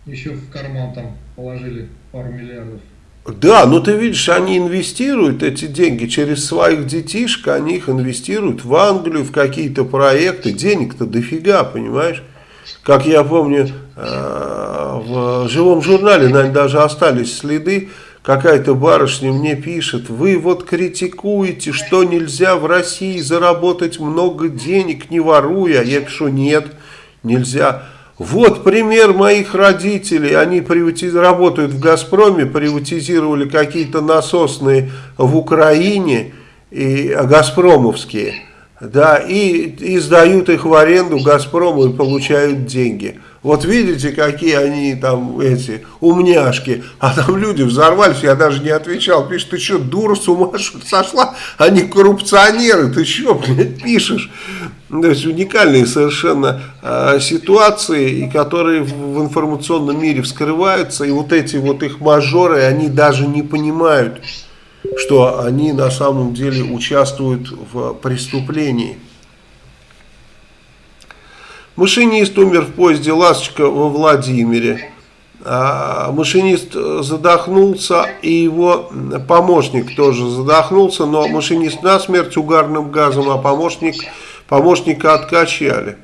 Еще в карман там положили пару миллиардов.
Да, но ты видишь, они инвестируют эти деньги через своих детишек, они их инвестируют в Англию, в какие-то проекты. Денег-то дофига, понимаешь? Как я помню, э, в живом журнале, наверное, даже остались следы, какая-то барышня мне пишет, вы вот критикуете, что нельзя в России заработать много денег, не воруя. Я пишу, нет, нельзя. Вот пример моих родителей. Они приватиз... работают в «Газпроме», приватизировали какие-то насосные в Украине, и, «Газпромовские». Да, и, и сдают их в аренду «Газпрому» и получают деньги. Вот видите, какие они там, эти, умняшки. А там люди взорвались, я даже не отвечал. Пишет, ты что, дура с ума сошла? Они коррупционеры, ты что, блядь, пишешь? То есть уникальные совершенно э, ситуации, и которые в, в информационном мире вскрываются. И вот эти вот их мажоры, они даже не понимают, что они на самом деле участвуют в преступлении. Машинист умер в поезде «Ласточка» во Владимире. А, машинист задохнулся, и его помощник тоже задохнулся, но машинист насмерть угарным газом, а помощник, помощника откачали.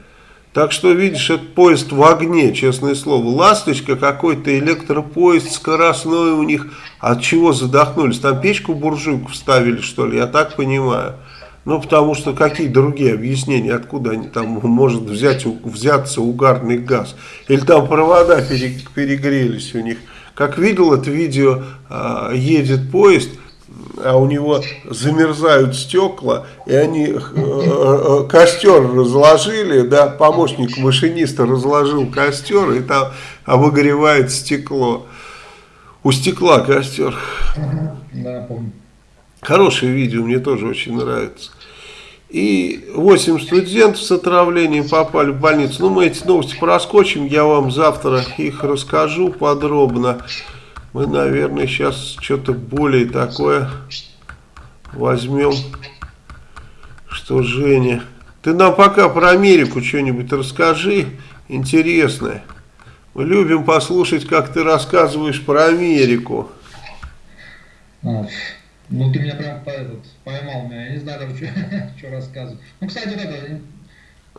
Так что, видишь, этот поезд в огне, честное слово. «Ласточка» какой-то электропоезд скоростной у них. От чего задохнулись? Там печку буржуйку вставили, что ли? Я так понимаю. Ну, потому что какие другие объяснения, откуда они там может взять, взяться угарный газ. Или там провода перегрелись у них. Как видел это видео, а, едет поезд, а у него замерзают стекла, и они э, э, костер разложили, да, помощник машиниста разложил костер, и там обогревает стекло. У стекла костер. Да, помню. Хорошее видео, мне тоже очень нравится. И 8 студентов с отравлением попали в больницу. Ну, мы эти новости проскочим, я вам завтра их расскажу подробно. Мы, наверное, сейчас что-то более такое возьмем, что Женя... Ты нам пока про Америку что-нибудь расскажи интересное. Мы любим послушать, как ты рассказываешь про Америку.
Ну, ты меня прям по, этот, поймал меня, я не знаю даже, что, что рассказывать. Ну, кстати, вот это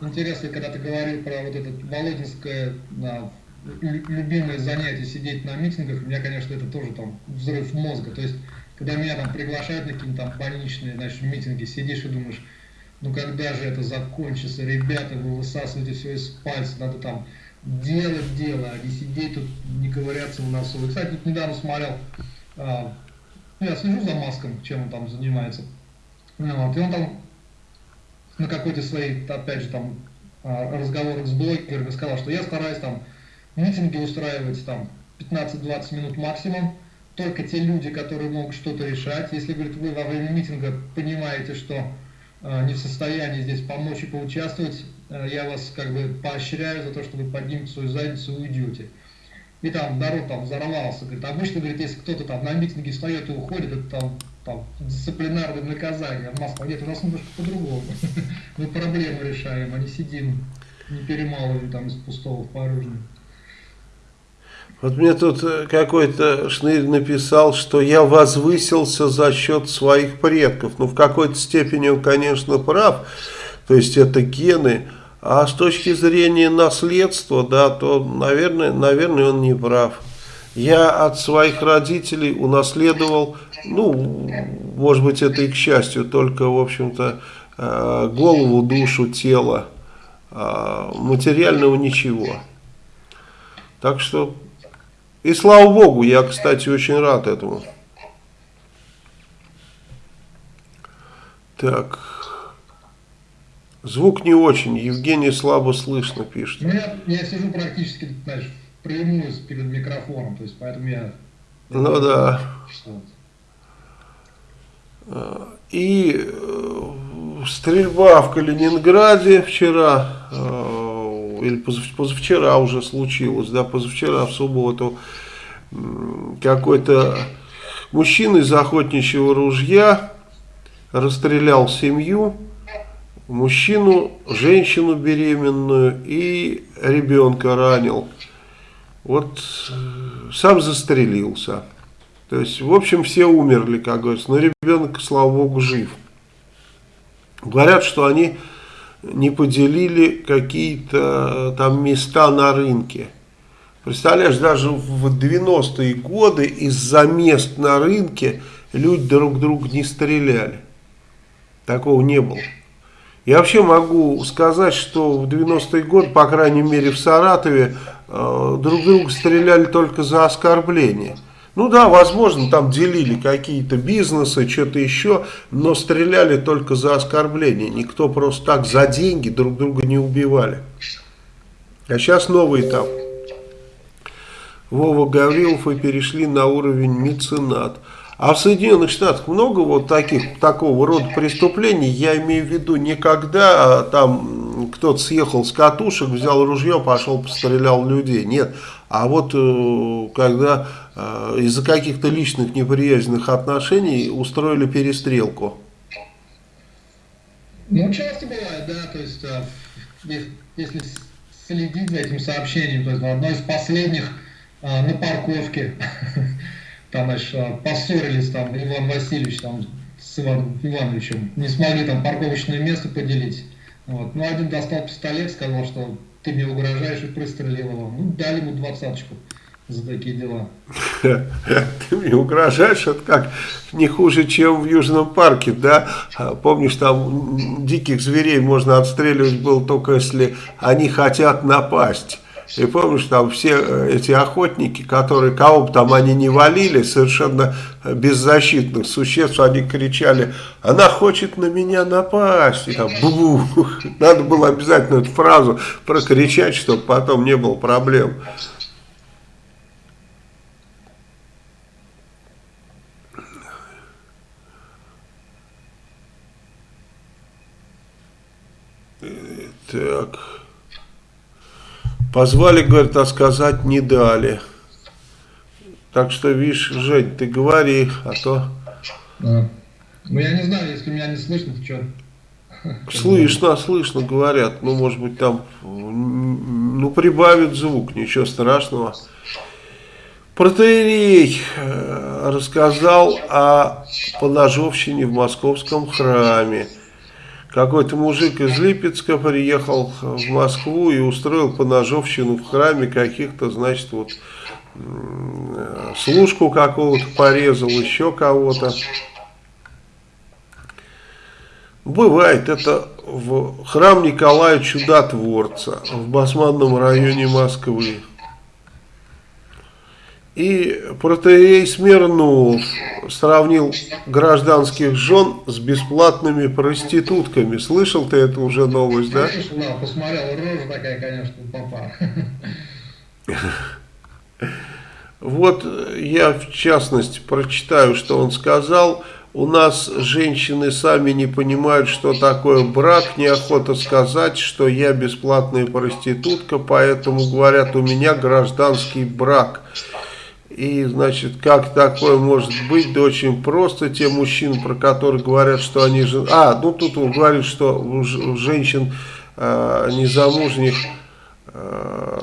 интересно, когда ты говорил про вот это Володинское да, любимое занятие сидеть на митингах, у меня, конечно, это тоже там взрыв мозга. То есть, когда меня там приглашают на какие-то там больничные, значит, митинги, сидишь и думаешь, ну когда же это закончится, ребята, вы высасываете все из пальца, надо там делать дело, а не сидеть тут, не ковыряться в носу. И, кстати, тут недавно смотрел а, ну, я слежу за Маском, чем он там занимается. Ну, вот, и он там на какой-то своей, опять же, там, а, разговорах с блогерами сказал, что я стараюсь там митинги устраивать там 15-20 минут максимум, только те люди, которые могут что-то решать. Если, говорит, вы во время митинга понимаете, что э, не в состоянии здесь помочь и поучаствовать, э, я вас как бы поощряю за то, что вы поднимете свою задницу и уйдете и там народ там взорвался. Говорит, обычно, говорит, если кто-то там на митинге встает и уходит, это там, там дисциплинарное наказание. А в Москве нет, у нас немножко по-другому. Мы проблемы решаем, а не сидим, не перемалываем там из пустого в порожнее.
Вот мне тут э, какой-то шнырь написал, что я возвысился за счет своих предков. Ну, в какой-то степени он, конечно, прав. То есть это гены. А с точки зрения наследства, да, то, наверное, наверное, он не прав. Я от своих родителей унаследовал, ну, может быть, это и к счастью, только, в общем-то, э, голову, душу, тело, а материального ничего. Так что, и слава богу, я, кстати, очень рад этому. Так.
Звук не очень. Евгений слабо слышно пишет. Ну, я, я сижу практически, знаешь, прямую перед микрофоном, то есть поэтому я...
Ну да. И э, стрельба в Калининграде вчера, э, или позавчера уже случилось, да, позавчера в субботу, какой-то мужчина из охотничьего ружья расстрелял семью, мужчину, женщину беременную и ребенка ранил. Вот э, сам застрелился. То есть, в общем, все умерли, как говорится, но ребенок, слава богу, жив. Говорят, что они не поделили какие-то там места на рынке. Представляешь, даже в 90-е годы из-за мест на рынке люди друг друга не стреляли. Такого не было. Я вообще могу сказать, что в 90-е годы, по крайней мере в Саратове, э, друг друга стреляли только за оскорбление. Ну да, возможно, там делили какие-то бизнесы, что-то еще, но стреляли только за оскорбление. Никто просто так за деньги друг друга не убивали. А сейчас новый этап. Вова Гаврилов и перешли на уровень меценат. А в Соединенных Штатах много вот таких, такого рода преступлений, я имею в виду не когда там кто-то съехал с катушек, взял ружье, пошел, пострелял людей, нет. А вот э, когда э, из-за каких-то личных неприязненных отношений устроили перестрелку.
Ну, часто бывает, да, то есть, э, если следить за этим сообщением, то есть, одно из последних на парковке там, значит, поссорились там Иван Васильевич там с Иваном Ивановичем, не смогли там парковочное место поделить. Вот. Ну, один достал пистолет, сказал, что ты мне угрожаешь и пристрелил его. Ну, дали ему двадцаточку за такие дела.
Ты мне угрожаешь, это как не хуже, чем в Южном парке, да? А, помнишь, там диких зверей можно отстреливать было только если они хотят напасть. И помнишь, там все э, эти охотники, которые кого бы там они не валили, совершенно беззащитных существ, они кричали, она хочет на меня напасть. И там, бу -бу. Надо было обязательно эту фразу прокричать, чтобы потом не было проблем. Так... Позвали, говорит, а сказать не дали. Так что, видишь, Жень, ты говори, а то...
Да. Ну, я не знаю, если меня не слышно, то что?
Слышно, слышно, говорят. Ну, может быть, там, ну, прибавит звук, ничего страшного. Протеерей э, рассказал о поножовщине в московском храме. Какой-то мужик из Липецка приехал в Москву и устроил поножовщину в храме каких-то, значит, вот служку какого-то порезал, еще кого-то. Бывает, это в храм Николая Чудотворца в Басманном районе Москвы. И протеерей Смирнов сравнил гражданских жен с бесплатными проститутками. Слышал ты эту уже новость, да?
Слышал, да, посмотрел, рожа такая, конечно, папа.
Вот я в частности прочитаю, что он сказал. У нас женщины сами не понимают, что такое брак, неохота сказать, что я бесплатная проститутка, поэтому говорят, у меня гражданский брак. И, значит, как такое может быть? Да очень просто. Те мужчины, про которых говорят, что они... же, А, ну тут он говорит, что у женщин э, незамужних... Э,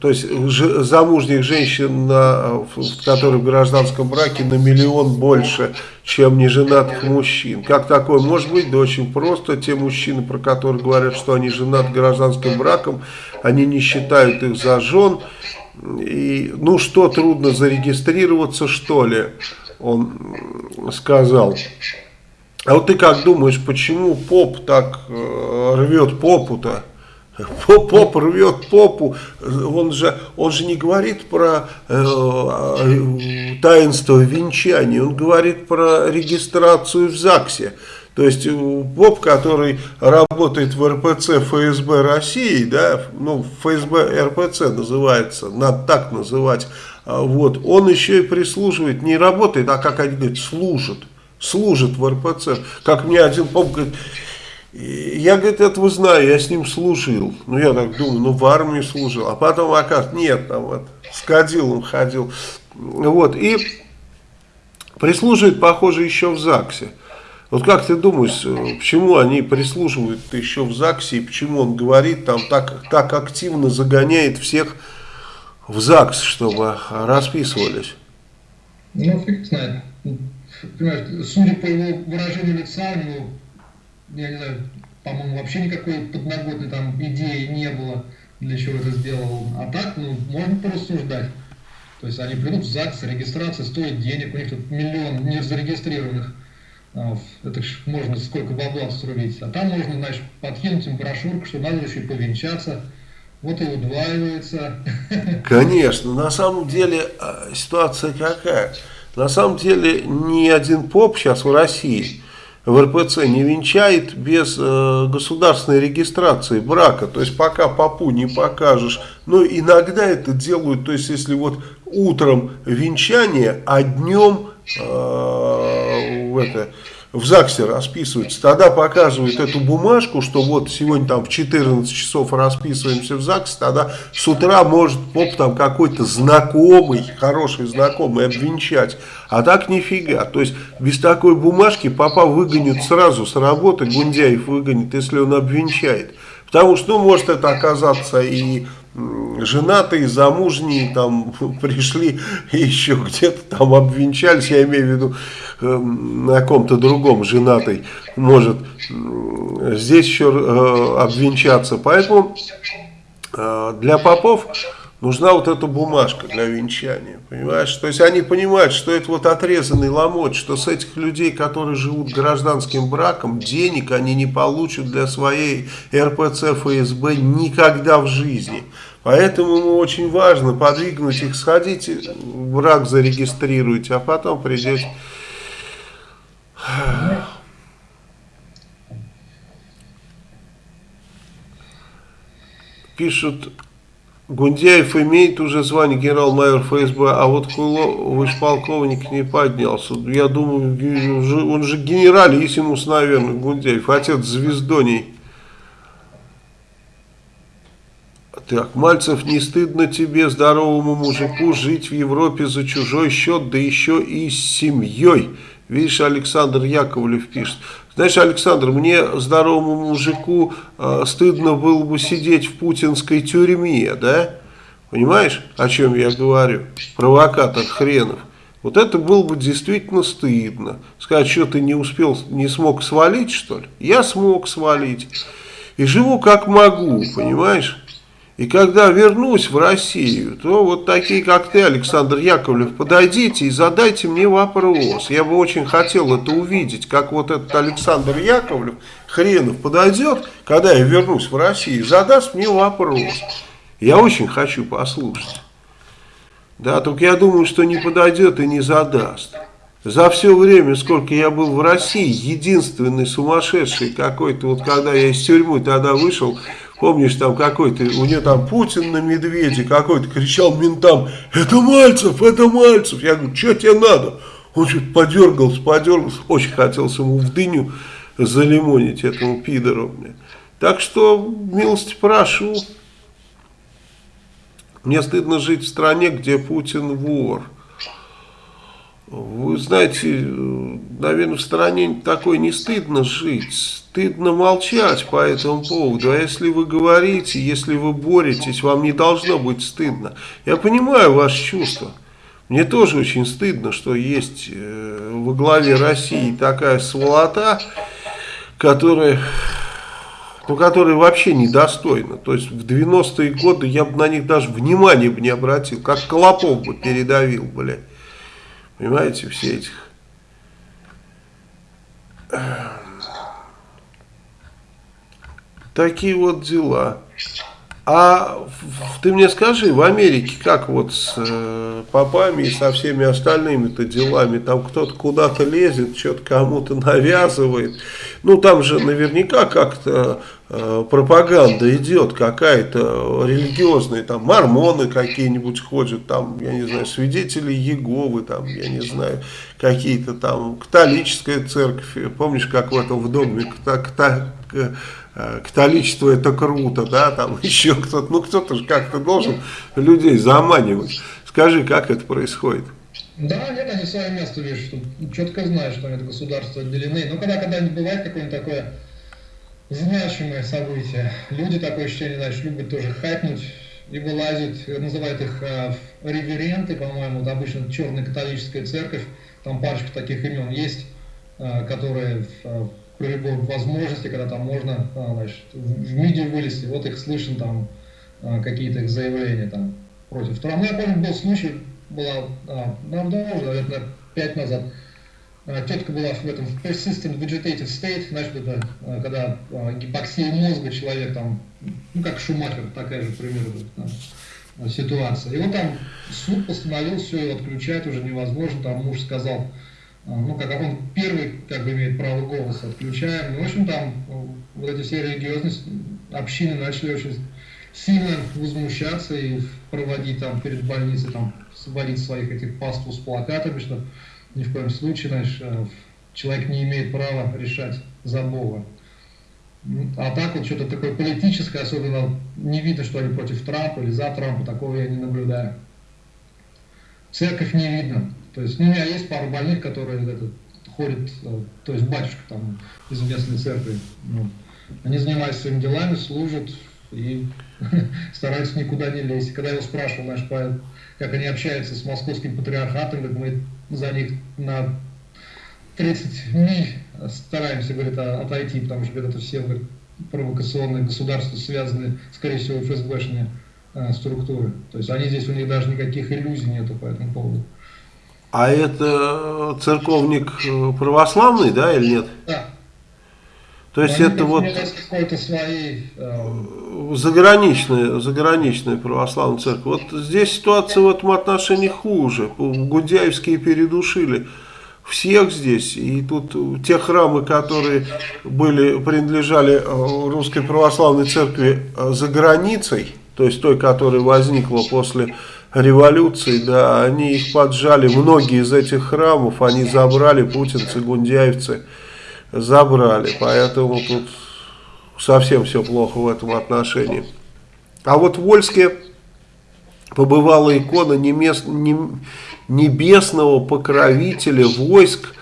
то есть замужних женщин, на, которые в гражданском браке, на миллион больше, чем неженатых мужчин. Как такое может быть? Да очень просто. Те мужчины, про которых говорят, что они женаты гражданским браком, они не считают их за жен. И, ну что, трудно зарегистрироваться, что ли, он сказал. А вот ты как думаешь, почему поп так э, рвет попу-то? Поп, поп рвет попу, он же, он же не говорит про э, таинство венчания, он говорит про регистрацию в ЗАГСе. То есть э, поп, который работает в РПЦ ФСБ России, да, ну ФСБ РПЦ называется, надо так называть, а, вот, он еще и прислуживает, не работает, а как они говорят, служит, служит в РПЦ. Как мне один поп говорит, я, говорит, этого знаю, я с ним служил. Ну, я так думаю, ну, в армии служил. А потом, оказывается, нет, там вот, с кадилом ходил. Вот, и прислуживает, похоже, еще в ЗАГСе. Вот как ты думаешь, э, почему они прислушивают еще в ЗАГСе, и почему он говорит, там так, так активно загоняет всех в ЗАГС, чтобы расписывались?
Ну, фиг знает. Понимаешь, судя по его выражению лица, у него, я не знаю, по-моему, вообще никакой подноготной там идеи не было, для чего это сделал. А так, ну, можно порассуждать. То есть они придут в ЗАГС, регистрация стоит денег, у них тут миллион незарегистрированных это ж можно сколько бабла срубить. А там можно, значит, подкинуть им брошюрку, что надо еще повенчаться. Вот и удваивается.
Конечно, на самом деле а, ситуация какая? На самом деле ни один поп сейчас в России в РПЦ не венчает без э, государственной регистрации брака. То есть пока попу не покажешь. Но иногда это делают, то есть если вот утром венчание, а днем э, это, в ЗАГСе расписываются, тогда показывают эту бумажку, что вот сегодня там в 14 часов расписываемся в ЗАГСе, тогда с утра может поп там какой-то знакомый, хороший знакомый обвенчать, а так нифига, то есть без такой бумажки папа выгонит сразу с работы, Гундяев выгонит, если он обвенчает, потому что ну, может это оказаться и женатые, замужние, там пришли еще где-то там обвенчались, я имею в виду э, на ком-то другом женатый может э, здесь еще э, обвенчаться. Поэтому э, для попов нужна вот эта бумажка для венчания, понимаешь? То есть они понимают, что это вот отрезанный ломоть, что с этих людей, которые живут гражданским браком, денег они не получат для своей РПЦ ФСБ никогда в жизни. Поэтому ему очень важно подвигнуть их, сходите, брак зарегистрируйте, а потом придете. Пишут Гундяев имеет уже звание генерал-майор ФСБ, а вот выше полковник, не поднялся. Я думаю, он же генералиссимус, наверное, Гундяев, отец звездоней. Так, Мальцев, не стыдно тебе, здоровому мужику, жить в Европе за чужой счет, да еще и с семьей. Видишь, Александр Яковлев пишет. Знаешь, Александр, мне, здоровому мужику, э, стыдно было бы сидеть в путинской тюрьме, да? Понимаешь, о чем я говорю? Провокатор хренов. Вот это было бы действительно стыдно. Сказать, что ты не успел, не смог свалить, что ли? Я смог свалить. И живу как могу, понимаешь? И когда вернусь в Россию, то вот такие, как ты, Александр Яковлев, подойдите и задайте мне вопрос. Я бы очень хотел это увидеть, как вот этот Александр Яковлев, хренов, подойдет, когда я вернусь в Россию, задаст мне вопрос. Я очень хочу послушать. Да, только я думаю, что не подойдет и не задаст. За все время, сколько я был в России, единственный сумасшедший какой-то, вот когда я из тюрьмы тогда вышел, Помнишь, там какой-то, у нее там Путин на медведе какой-то кричал ментам, это Мальцев, это Мальцев. Я говорю, что тебе надо? Он что-то подергался, подергался, очень хотелось ему в дыню залимонить этому пидору. Так что, милости прошу. Мне стыдно жить в стране, где Путин вор. Вы знаете, наверное, в стране такой не стыдно жить, стыдно молчать по этому поводу. А если вы говорите, если вы боретесь, вам не должно быть стыдно. Я понимаю ваши чувства. Мне тоже очень стыдно, что есть э, во главе России такая сволота, которая, ну, которая вообще недостойна. То есть в 90-е годы я бы на них даже внимания бы не обратил, как Колопов бы передавил, блядь. Понимаете, все этих... Такие вот дела. А ты мне скажи, в Америке как вот с э, попами и со всеми остальными-то делами? Там кто-то куда-то лезет, что-то кому-то навязывает. Ну там же наверняка как-то э, пропаганда идет какая-то религиозная. Там мормоны какие-нибудь ходят, там, я не знаю, свидетели Еговы, там, я не знаю, какие-то там католическая церковь. Помнишь, как в этом в доме Э, католичество это круто, да, там еще кто-то, ну кто-то же как-то должен людей заманивать. Скажи, как это происходит?
Да, нет, они свое место видят, что четко знают, что они от государства отделены. Но когда когда-нибудь бывает какое-нибудь такое значимое событие, люди такое ощущение, знаешь, любят тоже хайпнуть и вылазят, называют их э, реверенты, по-моему, это обычно черная католическая церковь, там парочка таких имен есть, э, которые э, любой возможности, когда там можно а, значит, в МИДе вылезти, вот их слышно там а, какие-то их заявления там против Трампа. Я помню, был случай, была, а, ну, давно наверное, пять назад, тетка была в этом в persistent vegetative state, значит, это когда гипоксия мозга человек там, ну как Шумахер, такая же примерно да, ситуация. И вот там суд постановил все, отключать уже невозможно, там муж сказал, а, ну, как он первый как бы имеет право голоса, отключаем. Ну, в общем, там вот эти все религиозные общины начали очень сильно возмущаться и проводить там перед больницей, там, сводить своих этих паству с плакатами, что ни в коем случае, знаешь, э, человек не имеет права решать за Бога. А так вот что-то такое политическое, особенно не видно, что они против Трампа или за Трампа, такого я не наблюдаю. Церковь не видно. То есть ну, у меня есть пару больных, которые это, ходят, э, то есть батюшка там из местной церкви. Ну, они занимаются своими делами, служат и стараются никуда не лезть. Когда я его спрашивал, наш поэт, как они общаются с московским патриархатом, как мы за них на 30 миль стараемся, говорит, отойти, потому что говорит, это все говорит, провокационные государства связаны, скорее всего, ФСБшные э, структуры. То есть они здесь, у них даже никаких иллюзий нету по этому поводу.
А это церковник э, православный, да, или нет?
Да.
То есть это вот
свои,
э... заграничная, заграничная православная церковь. Вот здесь ситуация в этом отношении хуже. Гудяевские передушили всех здесь. И тут те храмы, которые были, принадлежали э, русской православной церкви э, за границей, то есть той, которая возникла после революции, да, они их поджали, многие из этих храмов они забрали, путинцы, гундяевцы забрали, поэтому тут совсем все плохо в этом отношении. А вот в Вольске побывала икона небесного покровителя войск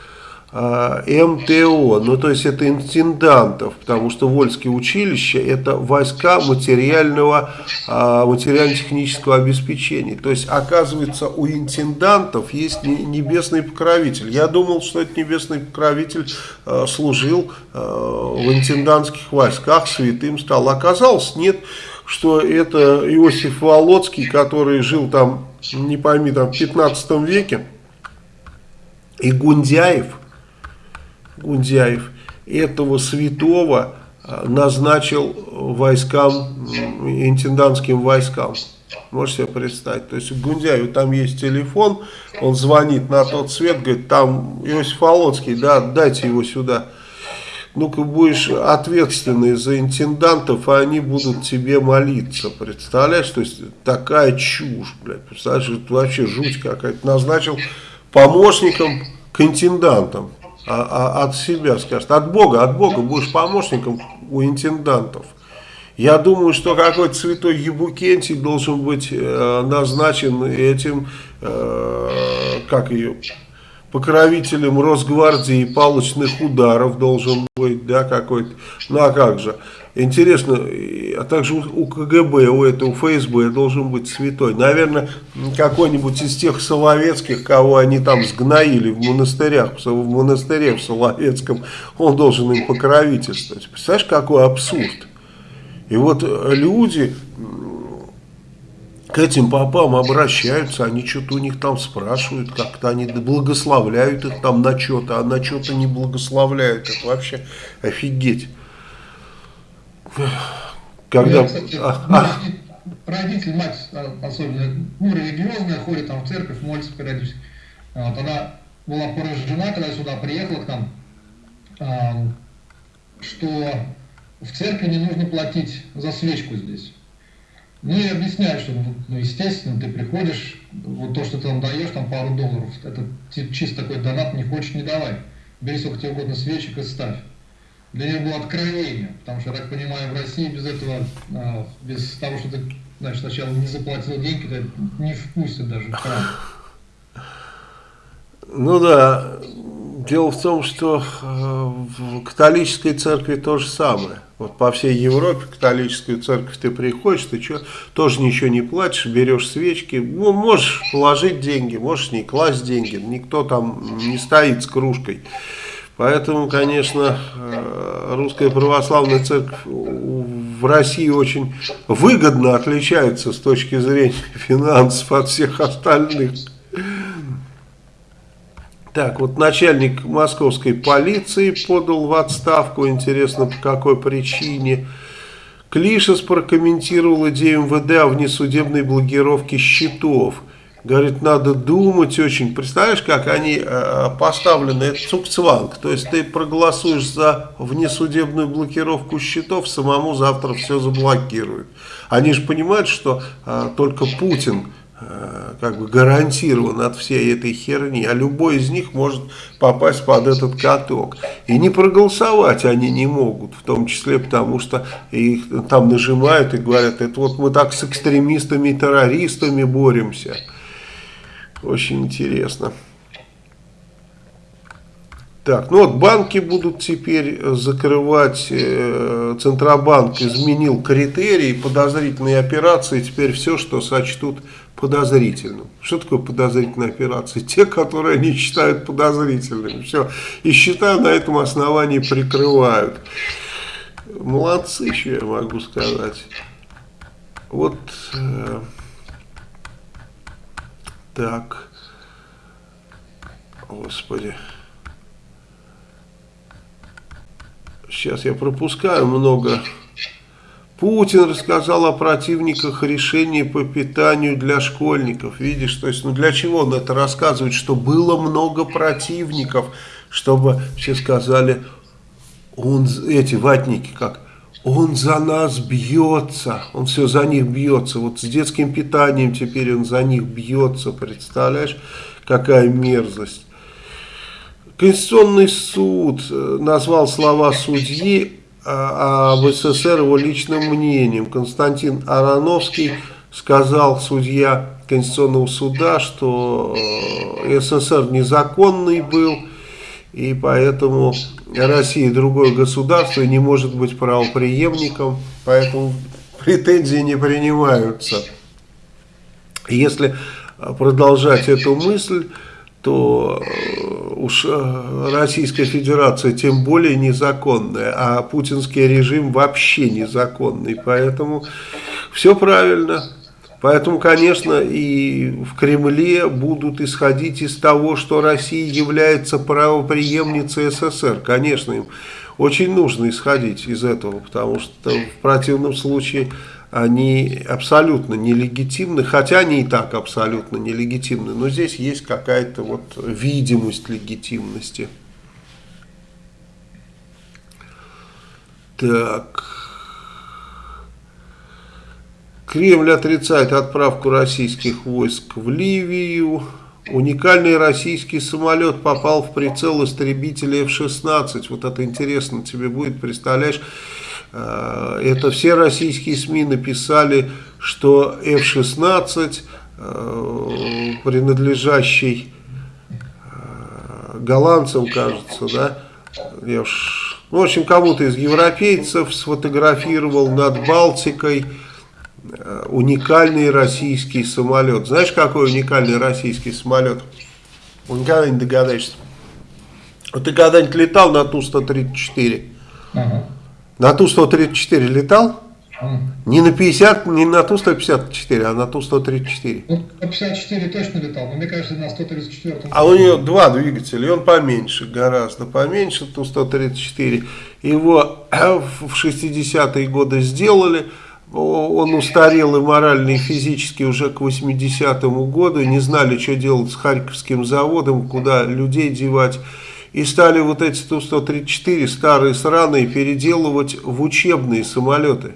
МТО, ну то есть это интендантов, потому что Вольские училища это войска материального, а, материально-технического обеспечения. То есть оказывается у интендантов есть небесный покровитель. Я думал, что этот небесный покровитель а, служил в интендантских войсках, святым стал. Оказалось, нет, что это Иосиф Володский, который жил там, не пойми, там в 15 веке, и Гундяев, Гундяев этого святого а, назначил войскам, интендантским войскам. Можете себе представить. То есть Гундяев там есть телефон, он звонит на тот свет, говорит, там Иосиф Володский, да, дайте его сюда. Ну-ка будешь ответственный за интендантов, а они будут тебе молиться. Представляешь? То есть такая чушь, блядь. Представляешь, это вообще жуть какая-то. Назначил помощником к интендантам а, а, от себя скажет, от Бога, от Бога будешь помощником у интендантов. Я думаю, что какой-то святой Ебукентий должен быть э, назначен этим, э, как ее, покровителем Росгвардии и палочных ударов должен быть, да, какой-то. Ну а как же? Интересно, а также у КГБ, у этого ФСБ должен быть святой. Наверное, какой-нибудь из тех Соловецких, кого они там сгноили в монастырях, в монастыре в Соловецком, он должен им покровительствовать. Представляешь, какой абсурд? И вот люди к этим попам обращаются, они что-то у них там спрашивают, как-то они благословляют их там на что-то, а на что-то не благословляют. Это вообще офигеть. Когда...
Я, кстати,
а, а,
родитель, мать а, особенно, ну, религиозная, ходит там в церковь, молится периодически. Вот, она была поражена, когда сюда приехала к нам, что в церкви не нужно платить за свечку здесь. Ну и объясняю, что, ну, естественно, ты приходишь, вот то, что ты там даешь, там пару долларов, это чисто такой донат, не хочешь, не давай. Бери сколько тебе угодно свечек и ставь. Для нее было откровение, потому что, я так понимаю, в России без этого, а, без того, что ты, знаешь, сначала не заплатил деньги, то не впустят даже в храм.
Ну да, дело в том, что э, в католической церкви то же самое. Вот по всей Европе католическую церковь ты приходишь, ты что, тоже ничего не платишь, берешь свечки, ну, можешь положить деньги, можешь не класть деньги, никто там не стоит с кружкой. Поэтому, конечно, э, русская православная церковь в России очень выгодно отличается с точки зрения финансов от всех остальных. Так, вот начальник московской полиции подал в отставку, интересно по какой причине. Клишес прокомментировал идею МВД о внесудебной блокировке счетов. Говорит, надо думать очень. Представляешь, как они э, поставлены, это цукцванг. То есть ты проголосуешь за внесудебную блокировку счетов, самому завтра все заблокируют. Они же понимают, что э, только Путин как бы гарантирован от всей этой херни, а любой из них может попасть под этот каток. И не проголосовать они не могут, в том числе потому, что их там нажимают и говорят, это вот мы так с экстремистами и террористами боремся. Очень интересно. Так, ну вот банки будут теперь закрывать, э, Центробанк изменил критерии подозрительные операции, теперь все, что сочтут подозрительным. Что такое подозрительная операция? Те, которые они считают подозрительными. Все. И счета на этом основании прикрывают. Молодцы, что я могу сказать. Вот э, так. Господи. Сейчас я пропускаю много Путин рассказал о противниках решений по питанию для школьников. Видишь, то есть, ну для чего он это рассказывает? Что было много противников, чтобы все сказали, он, эти ватники как, он за нас бьется, он все за них бьется. Вот с детским питанием теперь он за них бьется, представляешь, какая мерзость. Конституционный суд э, назвал слова судьи а, об СССР его личным мнением. Константин Ароновский сказал судья Конституционного суда, что э, СССР незаконный был, и поэтому Россия другое государство не может быть правоприемником, поэтому претензии не принимаются. Если продолжать эту мысль, то э, уж э, Российская Федерация тем более незаконная, а путинский режим вообще незаконный. Поэтому все правильно. Поэтому, конечно, и в Кремле будут исходить из того, что Россия является правоприемницей СССР. Конечно, им очень нужно исходить из этого, потому что в противном случае они абсолютно нелегитимны, хотя они и так абсолютно нелегитимны, но здесь есть какая-то вот видимость легитимности. Так. Кремль отрицает отправку российских войск в Ливию. Уникальный российский самолет попал в прицел истребителя F-16. Вот это интересно тебе будет, представляешь? Э, это все российские СМИ написали, что F-16, э, принадлежащий э, голландцам, кажется, да, я уж, ну, в общем, кому-то из европейцев сфотографировал над Балтикой уникальный российский самолет. Знаешь, какой уникальный российский самолет? Никогда не догадаешься. Ты когда-нибудь летал на Ту-134? Ага. На Ту-134 летал? Не на 50, не на Ту-154, а на Ту-134.
Ну, 54 точно летал, но мне кажется, на 134.
А у него два двигателя, и он поменьше, гораздо поменьше, Ту-134. Его в 60-е годы сделали, он устарел и морально, и физически уже к 80-му году, не знали, что делать с Харьковским заводом, куда людей девать. И стали вот эти Ту-134 старые сраные переделывать в учебные самолеты.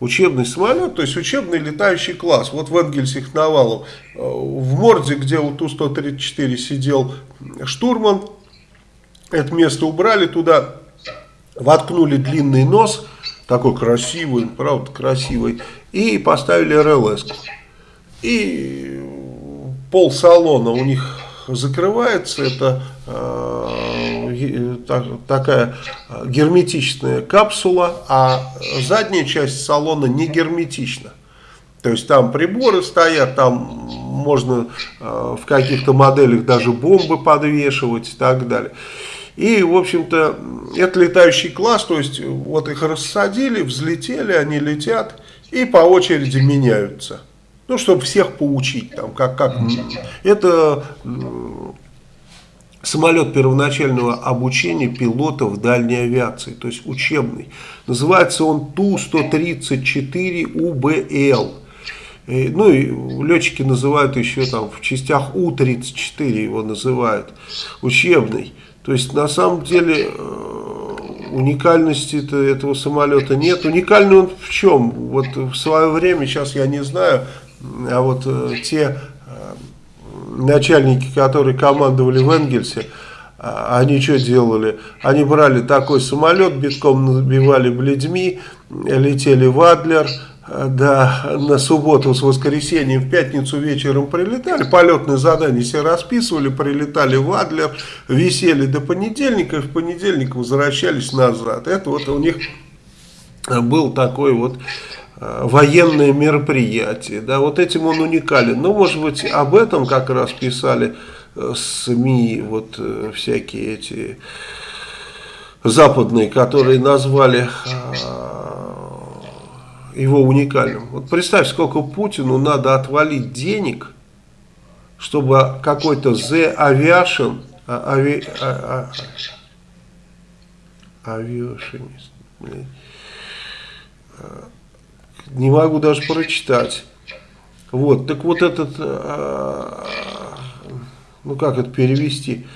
Учебный самолет, то есть учебный летающий класс. Вот в Энгельсе Хновалов, э, в морде, где у Ту-134 сидел штурман, это место убрали туда, воткнули длинный нос, такой красивый, правда красивый, и поставили РЛС. И пол салона у них закрывается, это э, так, такая герметичная капсула, а задняя часть салона не герметична. То есть там приборы стоят, там можно э, в каких-то моделях даже бомбы подвешивать и так далее. И, в общем-то, это летающий класс, то есть вот их рассадили, взлетели, они летят и по очереди меняются. Ну, чтобы всех поучить, там, как, как. Это самолет первоначального обучения пилотов дальней авиации, то есть учебный. Называется он Ту-134УБЛ. Ну и летчики называют еще там в частях У-34 его называют, учебный. То есть на самом деле э, уникальности -то этого самолета нет. Уникальный он в чем? Вот в свое время, сейчас я не знаю, а вот э, те э, начальники, которые командовали в Энгельсе, а, они что делали? Они брали такой самолет, битком набивали бледьми, летели в Адлер, да, на субботу с воскресеньем, в пятницу вечером прилетали, полетные задания все расписывали, прилетали в Адлер, висели до понедельника, в понедельник возвращались назад. Это вот у них был такой вот э, военное мероприятие, да, вот этим он уникален. Ну, может быть, об этом как раз писали э, СМИ, вот э, всякие эти западные, которые назвали его уникальным. Вот представь, сколько Путину надо отвалить денег, чтобы какой-то The Aviation, а, ави, а, а, авиашинист, не могу даже прочитать. Вот, так вот этот, а, ну как это перевести,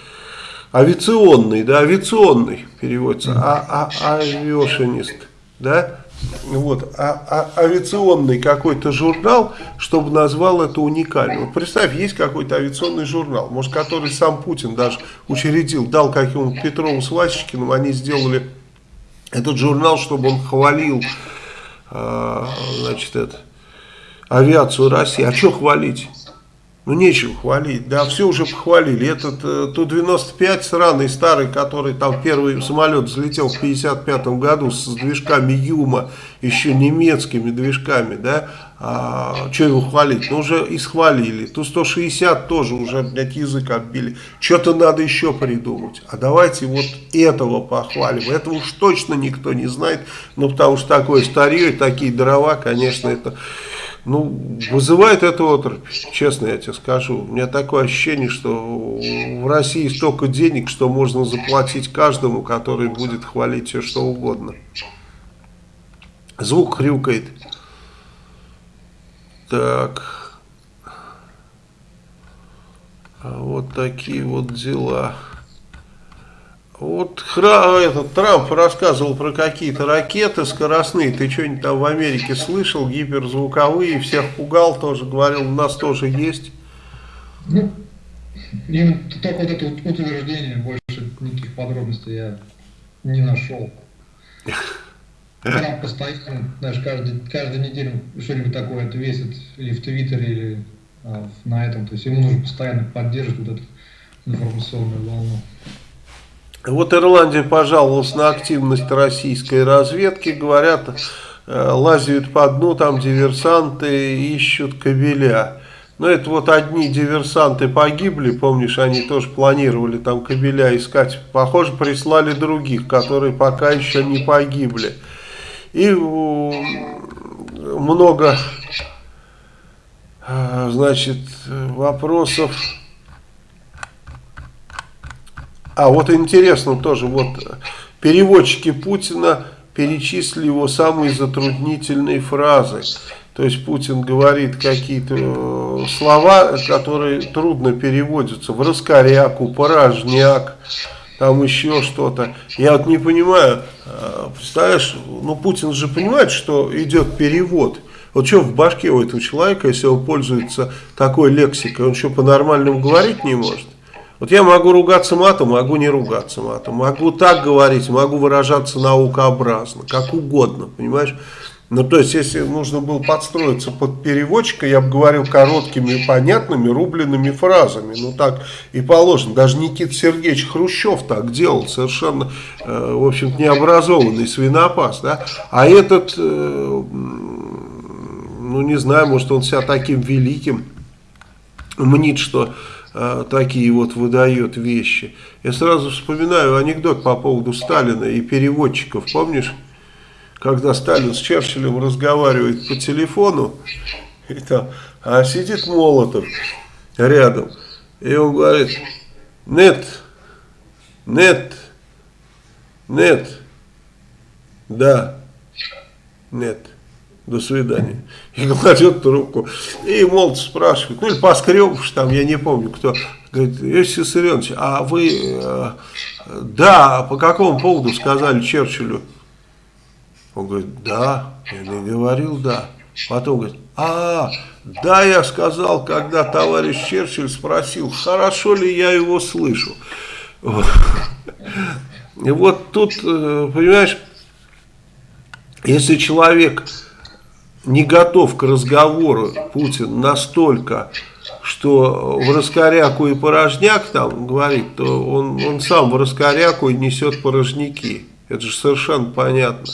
авиационный, да, авиационный переводится, а, а, авиашинист, да, вот, а, а авиационный какой-то журнал, чтобы назвал это уникальным. Вот представь, есть какой-то авиационный журнал, может, который сам Путин даже учредил, дал каким-то Петрову с Васечкиным, они сделали этот журнал, чтобы он хвалил, э, значит, это, авиацию России. А что хвалить? Ну, нечего хвалить, да, все уже похвалили. Этот э, Ту-95 сраный старый, который там первый самолет взлетел в 55 году с движками Юма, еще немецкими движками, да, а, что его хвалить? Ну, уже и схвалили. Ту-160 тоже уже, блядь, язык отбили. Что-то надо еще придумать. А давайте вот этого похвалим. Этого уж точно никто не знает, ну, потому что такое старье и такие дрова, конечно, это ну, вызывает это отрубь, честно я тебе скажу. У меня такое ощущение, что в России столько денег, что можно заплатить каждому, который будет хвалить все что угодно. Звук хрюкает. Так. А вот такие вот дела. Вот этот Трамп рассказывал про какие-то ракеты скоростные. Ты что-нибудь там в Америке слышал? Гиперзвуковые, всех пугал тоже, говорил, у нас тоже есть.
Ну, именно только вот это утверждение, больше никаких подробностей я не нашел. Трамп постоянно, знаешь, каждый, каждую неделю что-нибудь такое отвесит или в Твиттере, или а, на этом. То есть ему нужно постоянно поддерживать вот эту информационную волну.
Вот Ирландия пожаловалась на активность российской разведки, говорят, э, лазят по дну, там диверсанты ищут кабеля. Но это вот одни диверсанты погибли, помнишь, они тоже планировали там кабеля искать. Похоже, прислали других, которые пока еще не погибли. И много, э, значит, вопросов а вот интересно тоже, вот переводчики Путина перечислили его самые затруднительные фразы. То есть Путин говорит какие-то э, слова, которые трудно переводятся. В раскоряку, порожняк, там еще что-то. Я вот не понимаю, э, представляешь, ну Путин же понимает, что идет перевод. Вот что в башке у этого человека, если он пользуется такой лексикой, он что по-нормальному говорить не может? Вот я могу ругаться матом, могу не ругаться матом, могу так говорить, могу выражаться наукообразно, как угодно, понимаешь? Ну, то есть, если нужно было подстроиться под переводчика, я бы говорил короткими, понятными, рубленными фразами. Ну, так и положено. Даже Никита Сергеевич Хрущев так делал, совершенно, э, в общем необразованный свинопас. Да? А этот, э, ну, не знаю, может, он себя таким великим мнит, что э, такие вот выдает вещи. Я сразу вспоминаю анекдот по поводу Сталина и переводчиков, помнишь? когда Сталин с Черчиллем разговаривает по телефону, и там, а сидит Молотов рядом, и он говорит, нет, нет, нет, да, нет, до свидания. И кладет трубку. И Молотов спрашивает, ну или Поскребыш там, я не помню кто, говорит, Иосиф Виссарионович, а вы, э, да, по какому поводу сказали Черчиллю, он говорит, да, я не говорил, да. Потом говорит, а, да, я сказал, когда товарищ Черчилль спросил, хорошо ли я его слышу. И вот тут, э, понимаешь, если человек не готов к разговору, Путин, настолько, что в раскоряку и порожняк там говорит, то он, он сам в раскоряку и несет порожняки. Это же совершенно понятно.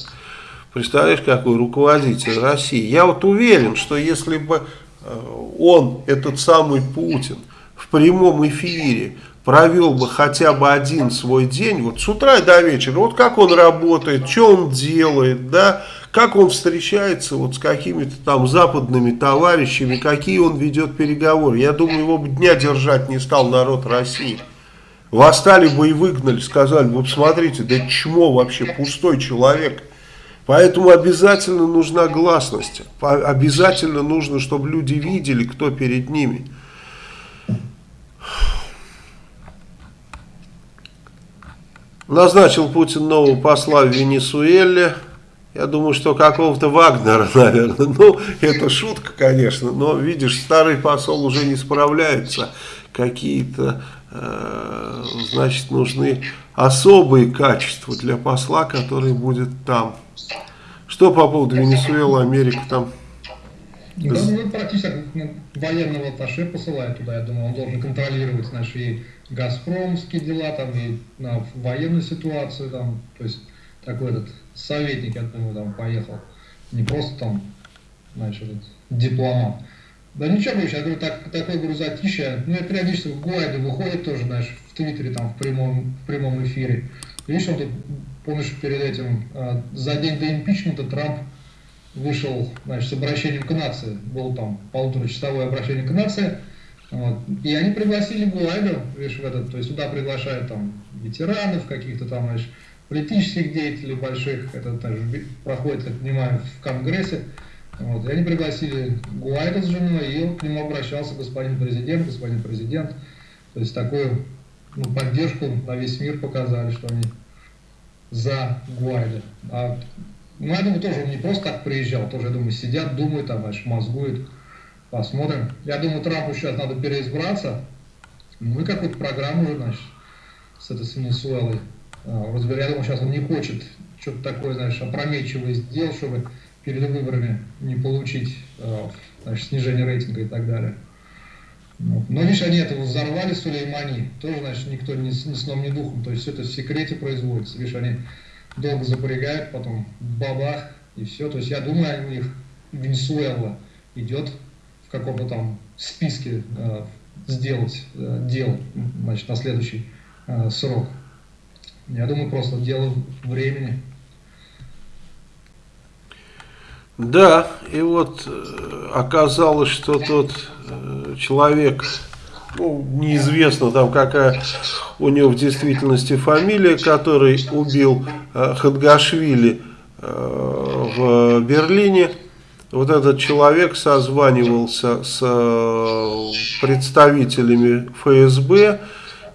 Представляешь, какой руководитель России. Я вот уверен, что если бы э, он, этот самый Путин, в прямом эфире провел бы хотя бы один свой день, вот с утра до вечера, вот как он работает, что он делает, да, как он встречается вот с какими-то там западными товарищами, какие он ведет переговоры. Я думаю, его бы дня держать не стал народ России. Восстали бы и выгнали, сказали, вот смотрите, да чмо вообще, пустой человек. Поэтому обязательно нужна гласность. Обязательно нужно, чтобы люди видели, кто перед ними. Назначил Путин нового посла в Венесуэле. Я думаю, что какого-то Вагнера, наверное. Ну, это шутка, конечно, но, видишь, старый посол уже не справляется. Какие-то, э, значит, нужны особые качества для посла, который будет там. Что по поводу Венесуэлы, Америка там?
Ну, практически ну, военного атташе посылают туда, я думаю, он должен контролировать, знаешь, и газпромские дела, там, и на военную ситуацию, там, то есть, такой этот советник, думаю, там поехал, не просто там, знаешь, этот дипломат. Да ничего, говорю, я говорю, так, такой, говорю, затишье, ну, я периодически в Гуайде выходит тоже, знаешь, в Твиттере, там, в прямом, в прямом эфире. Видишь, он тут помнишь, перед этим, а, за день до импичмента Трамп вышел значит, с обращением к нации. Было там полуторачасовое обращение к нации. Вот. И они пригласили Гуайда, видишь, в этот, то есть туда приглашают там ветеранов, каких-то там, знаешь, политических деятелей больших, это тоже проходит, как понимаю, в Конгрессе. Вот. И они пригласили Гуайда с женой, и к нему обращался господин президент, господин президент. То есть такую ну, поддержку на весь мир показали, что они за Гуайда. А, ну, я думаю, тоже он не просто так приезжал, тоже, я думаю, сидят, думают, там, аж мозгуют. Посмотрим. Я думаю, Трампу сейчас надо переизбраться. Ну и какую-то программу уже, значит, с этой Венесуэлой. А, разберем. Я думаю, сейчас он не хочет что-то такое, знаешь, опрометчивое сделать, чтобы перед выборами не получить а, значит, снижение рейтинга и так далее. Но видишь, они это взорвали Сулеймани, тоже, значит, никто ни, ни сном, ни духом, то есть все это в секрете производится. Видишь, они долго запрягают, потом бабах, и все. То есть я думаю, у них Венесуэла идет в каком-то там списке э, сделать э, дел, значит, на следующий э, срок. Я думаю, просто дело времени.
Да, и вот э, оказалось, что тот э, человек, ну, неизвестно там какая у него в действительности фамилия, который убил э, Хадгашвили в Берлине. Вот этот человек созванивался с представителями ФСБ,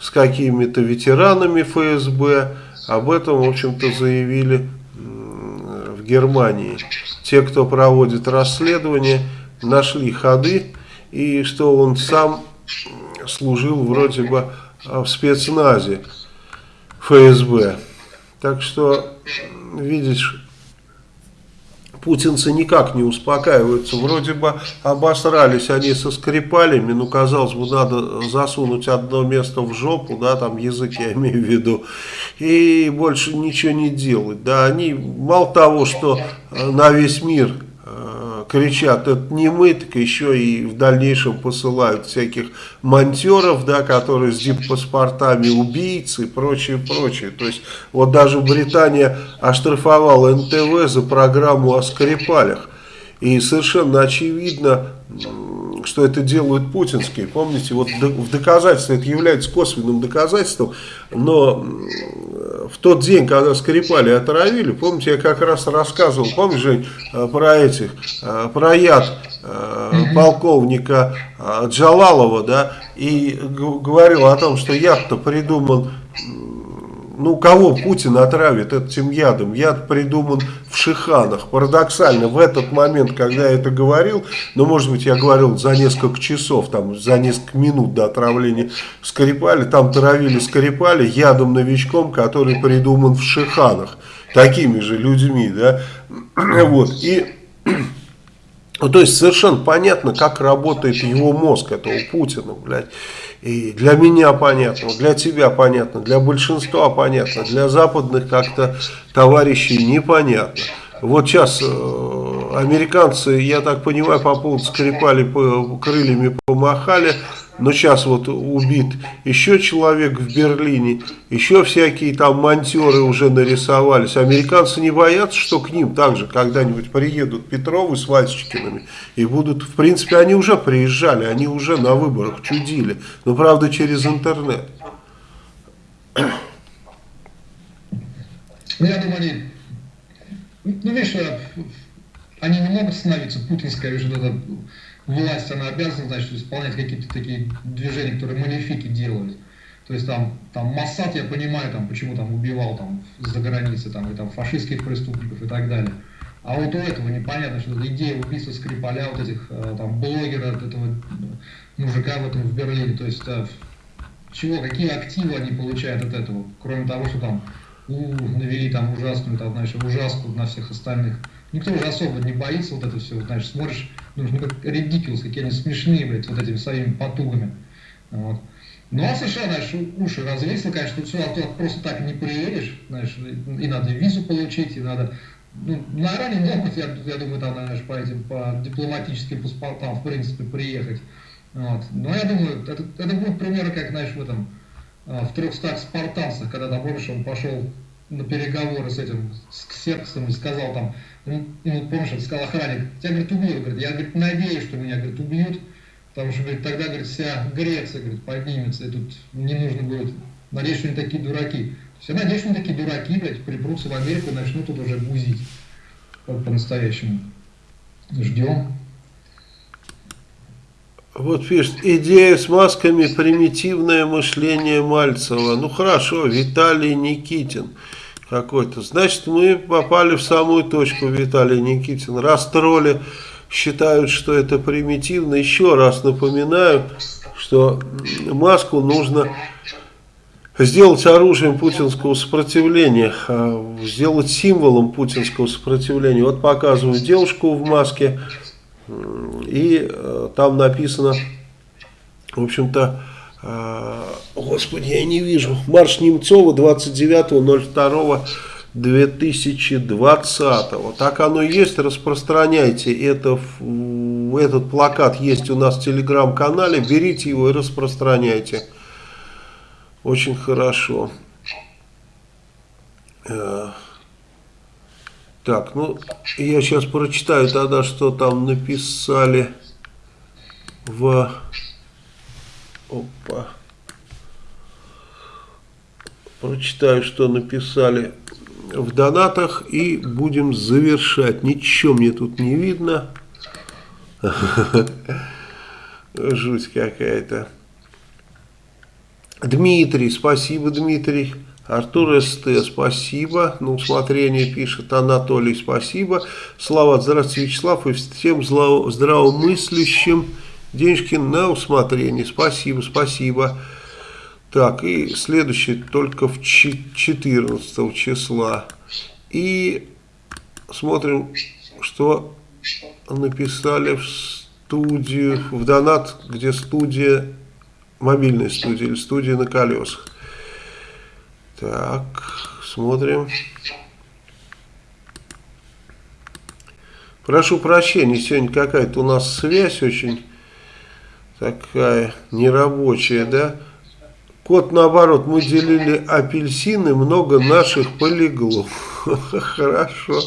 с какими-то ветеранами ФСБ. Об этом, в общем-то, заявили в Германии. Те, кто проводит расследование, нашли ходы, и что он сам служил вроде бы в спецназе ФСБ. Так что, видишь, путинцы никак не успокаиваются. Вроде бы обосрались они со скрипалями, ну, казалось бы, надо засунуть одно место в жопу, да, там язык я имею в виду, и больше ничего не делать. Да, они мало того, что на весь мир кричат, это не мы, так еще и в дальнейшем посылают всяких монтеров, да, которые с диппаспортами убийцы и прочее, прочее. То есть вот даже Британия оштрафовала НТВ за программу о Скрипалях. И совершенно очевидно, что это делают путинские. Помните, вот в доказательство, это является косвенным доказательством, но в тот день, когда Скрипали отравили, помните, я как раз рассказывал, помнишь, Жень, э, про этих, э, про яд э, полковника Джалалова, да, и говорил о том, что яд-то придуман ну, кого Путин отравит этим ядом? Яд придуман в Шиханах. Парадоксально, в этот момент, когда я это говорил, ну, может быть, я говорил за несколько часов, там, за несколько минут до отравления Скрипали, там травили Скрипали ядом новичком, который придуман в Шиханах. Такими же людьми, да. Вот, и... Ну, то есть совершенно понятно, как работает его мозг, этого Путина, блядь. И для меня понятно, для тебя понятно, для большинства понятно, для западных как-то товарищей непонятно. Вот сейчас э, американцы, я так понимаю, по поводу Скрипали по, крыльями помахали, но сейчас вот убит еще человек в Берлине, еще всякие там монтеры уже нарисовались. Американцы не боятся, что к ним также когда-нибудь приедут Петровы с Васечкиными и будут, в принципе, они уже приезжали, они уже на выборах чудили, но правда через интернет.
Я думаю, они, ну, видишь, они не могут становиться путинской уже власть, она обязана, значит, исполнять какие-то такие движения, которые манифики делают. То есть там, там Массад, я понимаю, там, почему там убивал там за границей, там, и там фашистских преступников и так далее. А вот у этого непонятно, что идея убийства Скрипаля, вот этих э, там блогера, этого э, мужика в этом в Берлине, то есть э, чего, какие активы они получают от этого, кроме того, что там у, навели там ужасную, там, знаешь, ужаску на всех остальных. Никто уже особо не боится вот это все, знаешь, смотришь, думаешь, как редикулс, какие они смешные, блядь, вот этими своими потугами. Вот. Ну а США, знаешь, уши развесил, конечно, тут сюда туда просто так не приедешь, знаешь, и надо визу получить, и надо, ну, на Иране могут, я, я думаю, там, знаешь, по этим, по дипломатическим паспортам, в принципе, приехать. Вот. Но я думаю, это, это будет примеры, как, знаешь, в этом, а, в трехстах спартанцах, когда там, он пошел на переговоры с этим, с Ксерксом и сказал там, ну, помнишь, он сказал охранник, тебя, говорит, убьют, говорит, я, говорит, надеюсь, что меня, говорит, убьют, потому что, говорит, тогда, говорит, вся Греция, говорит, поднимется, и тут не нужно будет, надеюсь, что они такие дураки. Все надеюсь, что они такие дураки, блядь, припрутся в Америку и начнут тут уже бузить по-настоящему. Ждем.
Вот пишет, идея с масками примитивное мышление Мальцева. Ну хорошо, Виталий Никитин какой-то. Значит, мы попали в самую точку, Виталий Никитин. Раз тролли считают, что это примитивно, еще раз напоминаю, что маску нужно сделать оружием путинского сопротивления, а, сделать символом путинского сопротивления. Вот показываю девушку в маске, и э, там написано, в общем-то, господи, я не вижу, марш Немцова 29.02.2020. Так оно и есть, распространяйте это, этот плакат есть у нас в телеграм-канале, берите его и распространяйте. Очень хорошо. Э, так, ну, я сейчас прочитаю тогда, что там написали в Опа. Прочитаю, что написали в донатах и будем завершать. Ничего мне тут не видно. Жуть какая-то. Дмитрий, спасибо, Дмитрий. Артур СТ, спасибо. На усмотрение пишет Анатолий, спасибо. Слава, здравствуйте, Вячеслав, и всем здравомыслящим. Денежки на усмотрение. Спасибо, спасибо. Так, и следующий только в 14 числа. И смотрим, что написали в студию, в донат, где студия, мобильная студия или студия на колесах. Так, смотрим. Прошу прощения, сегодня какая-то у нас связь очень такая нерабочая, да? Кот наоборот, мы делили апельсины, много наших полегло. Хорошо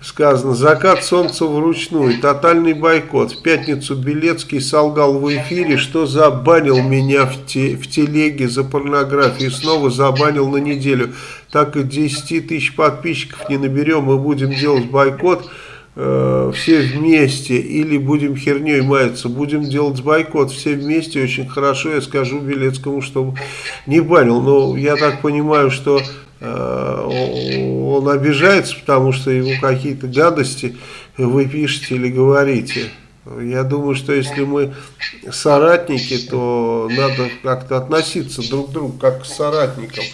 сказано. Закат солнца вручную, тотальный бойкот. В пятницу Белецкий солгал в эфире, что забанил меня в, те, в телеге за порнографию. Снова забанил на неделю. Так и 10 тысяч подписчиков не наберем, мы будем делать бойкот э, все вместе или будем херней маяться, будем делать бойкот все вместе, очень хорошо, я скажу Белецкому, чтобы не банил, но я так понимаю, что э, он обижается, потому что ему какие-то гадости вы пишете или говорите. Я думаю, что если мы соратники, то надо как-то относиться друг к другу как к соратникам.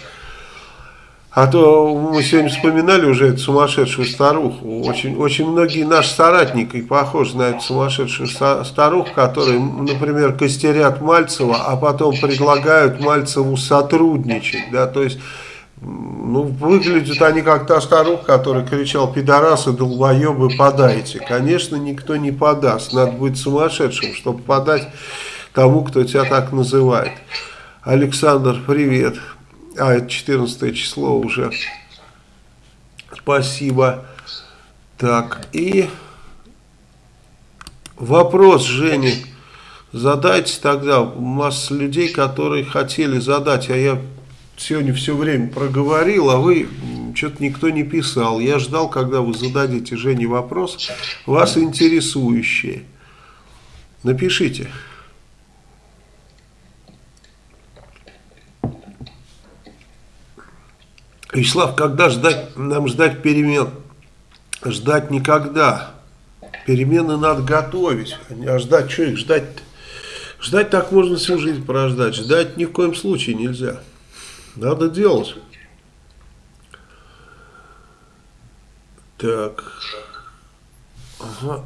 А то мы сегодня вспоминали уже эту сумасшедшую старуху. Очень, очень многие наши соратники похожи на эту сумасшедшую старуху, которые, например, костерят Мальцева, а потом предлагают Мальцеву сотрудничать. Да? То есть, ну, выглядят они как та старуха, которая кричал «пидорасы, долбоебы, подайте». Конечно, никто не подаст. Надо быть сумасшедшим, чтобы подать тому, кто тебя так называет. Александр, привет. А, это 14 число уже. Спасибо. Так, и вопрос, Жене, задайте тогда. Масса людей, которые хотели задать, а я сегодня все время проговорил, а вы что-то никто не писал. Я ждал, когда вы зададите Жене вопрос, вас интересующие. Напишите. Вячеслав, когда ждать, нам ждать перемен? Ждать никогда. Перемены надо готовить. А ждать, что их ждать? Ждать так можно всю жизнь прождать. Ждать ни в коем случае нельзя. Надо делать. Так. Ага.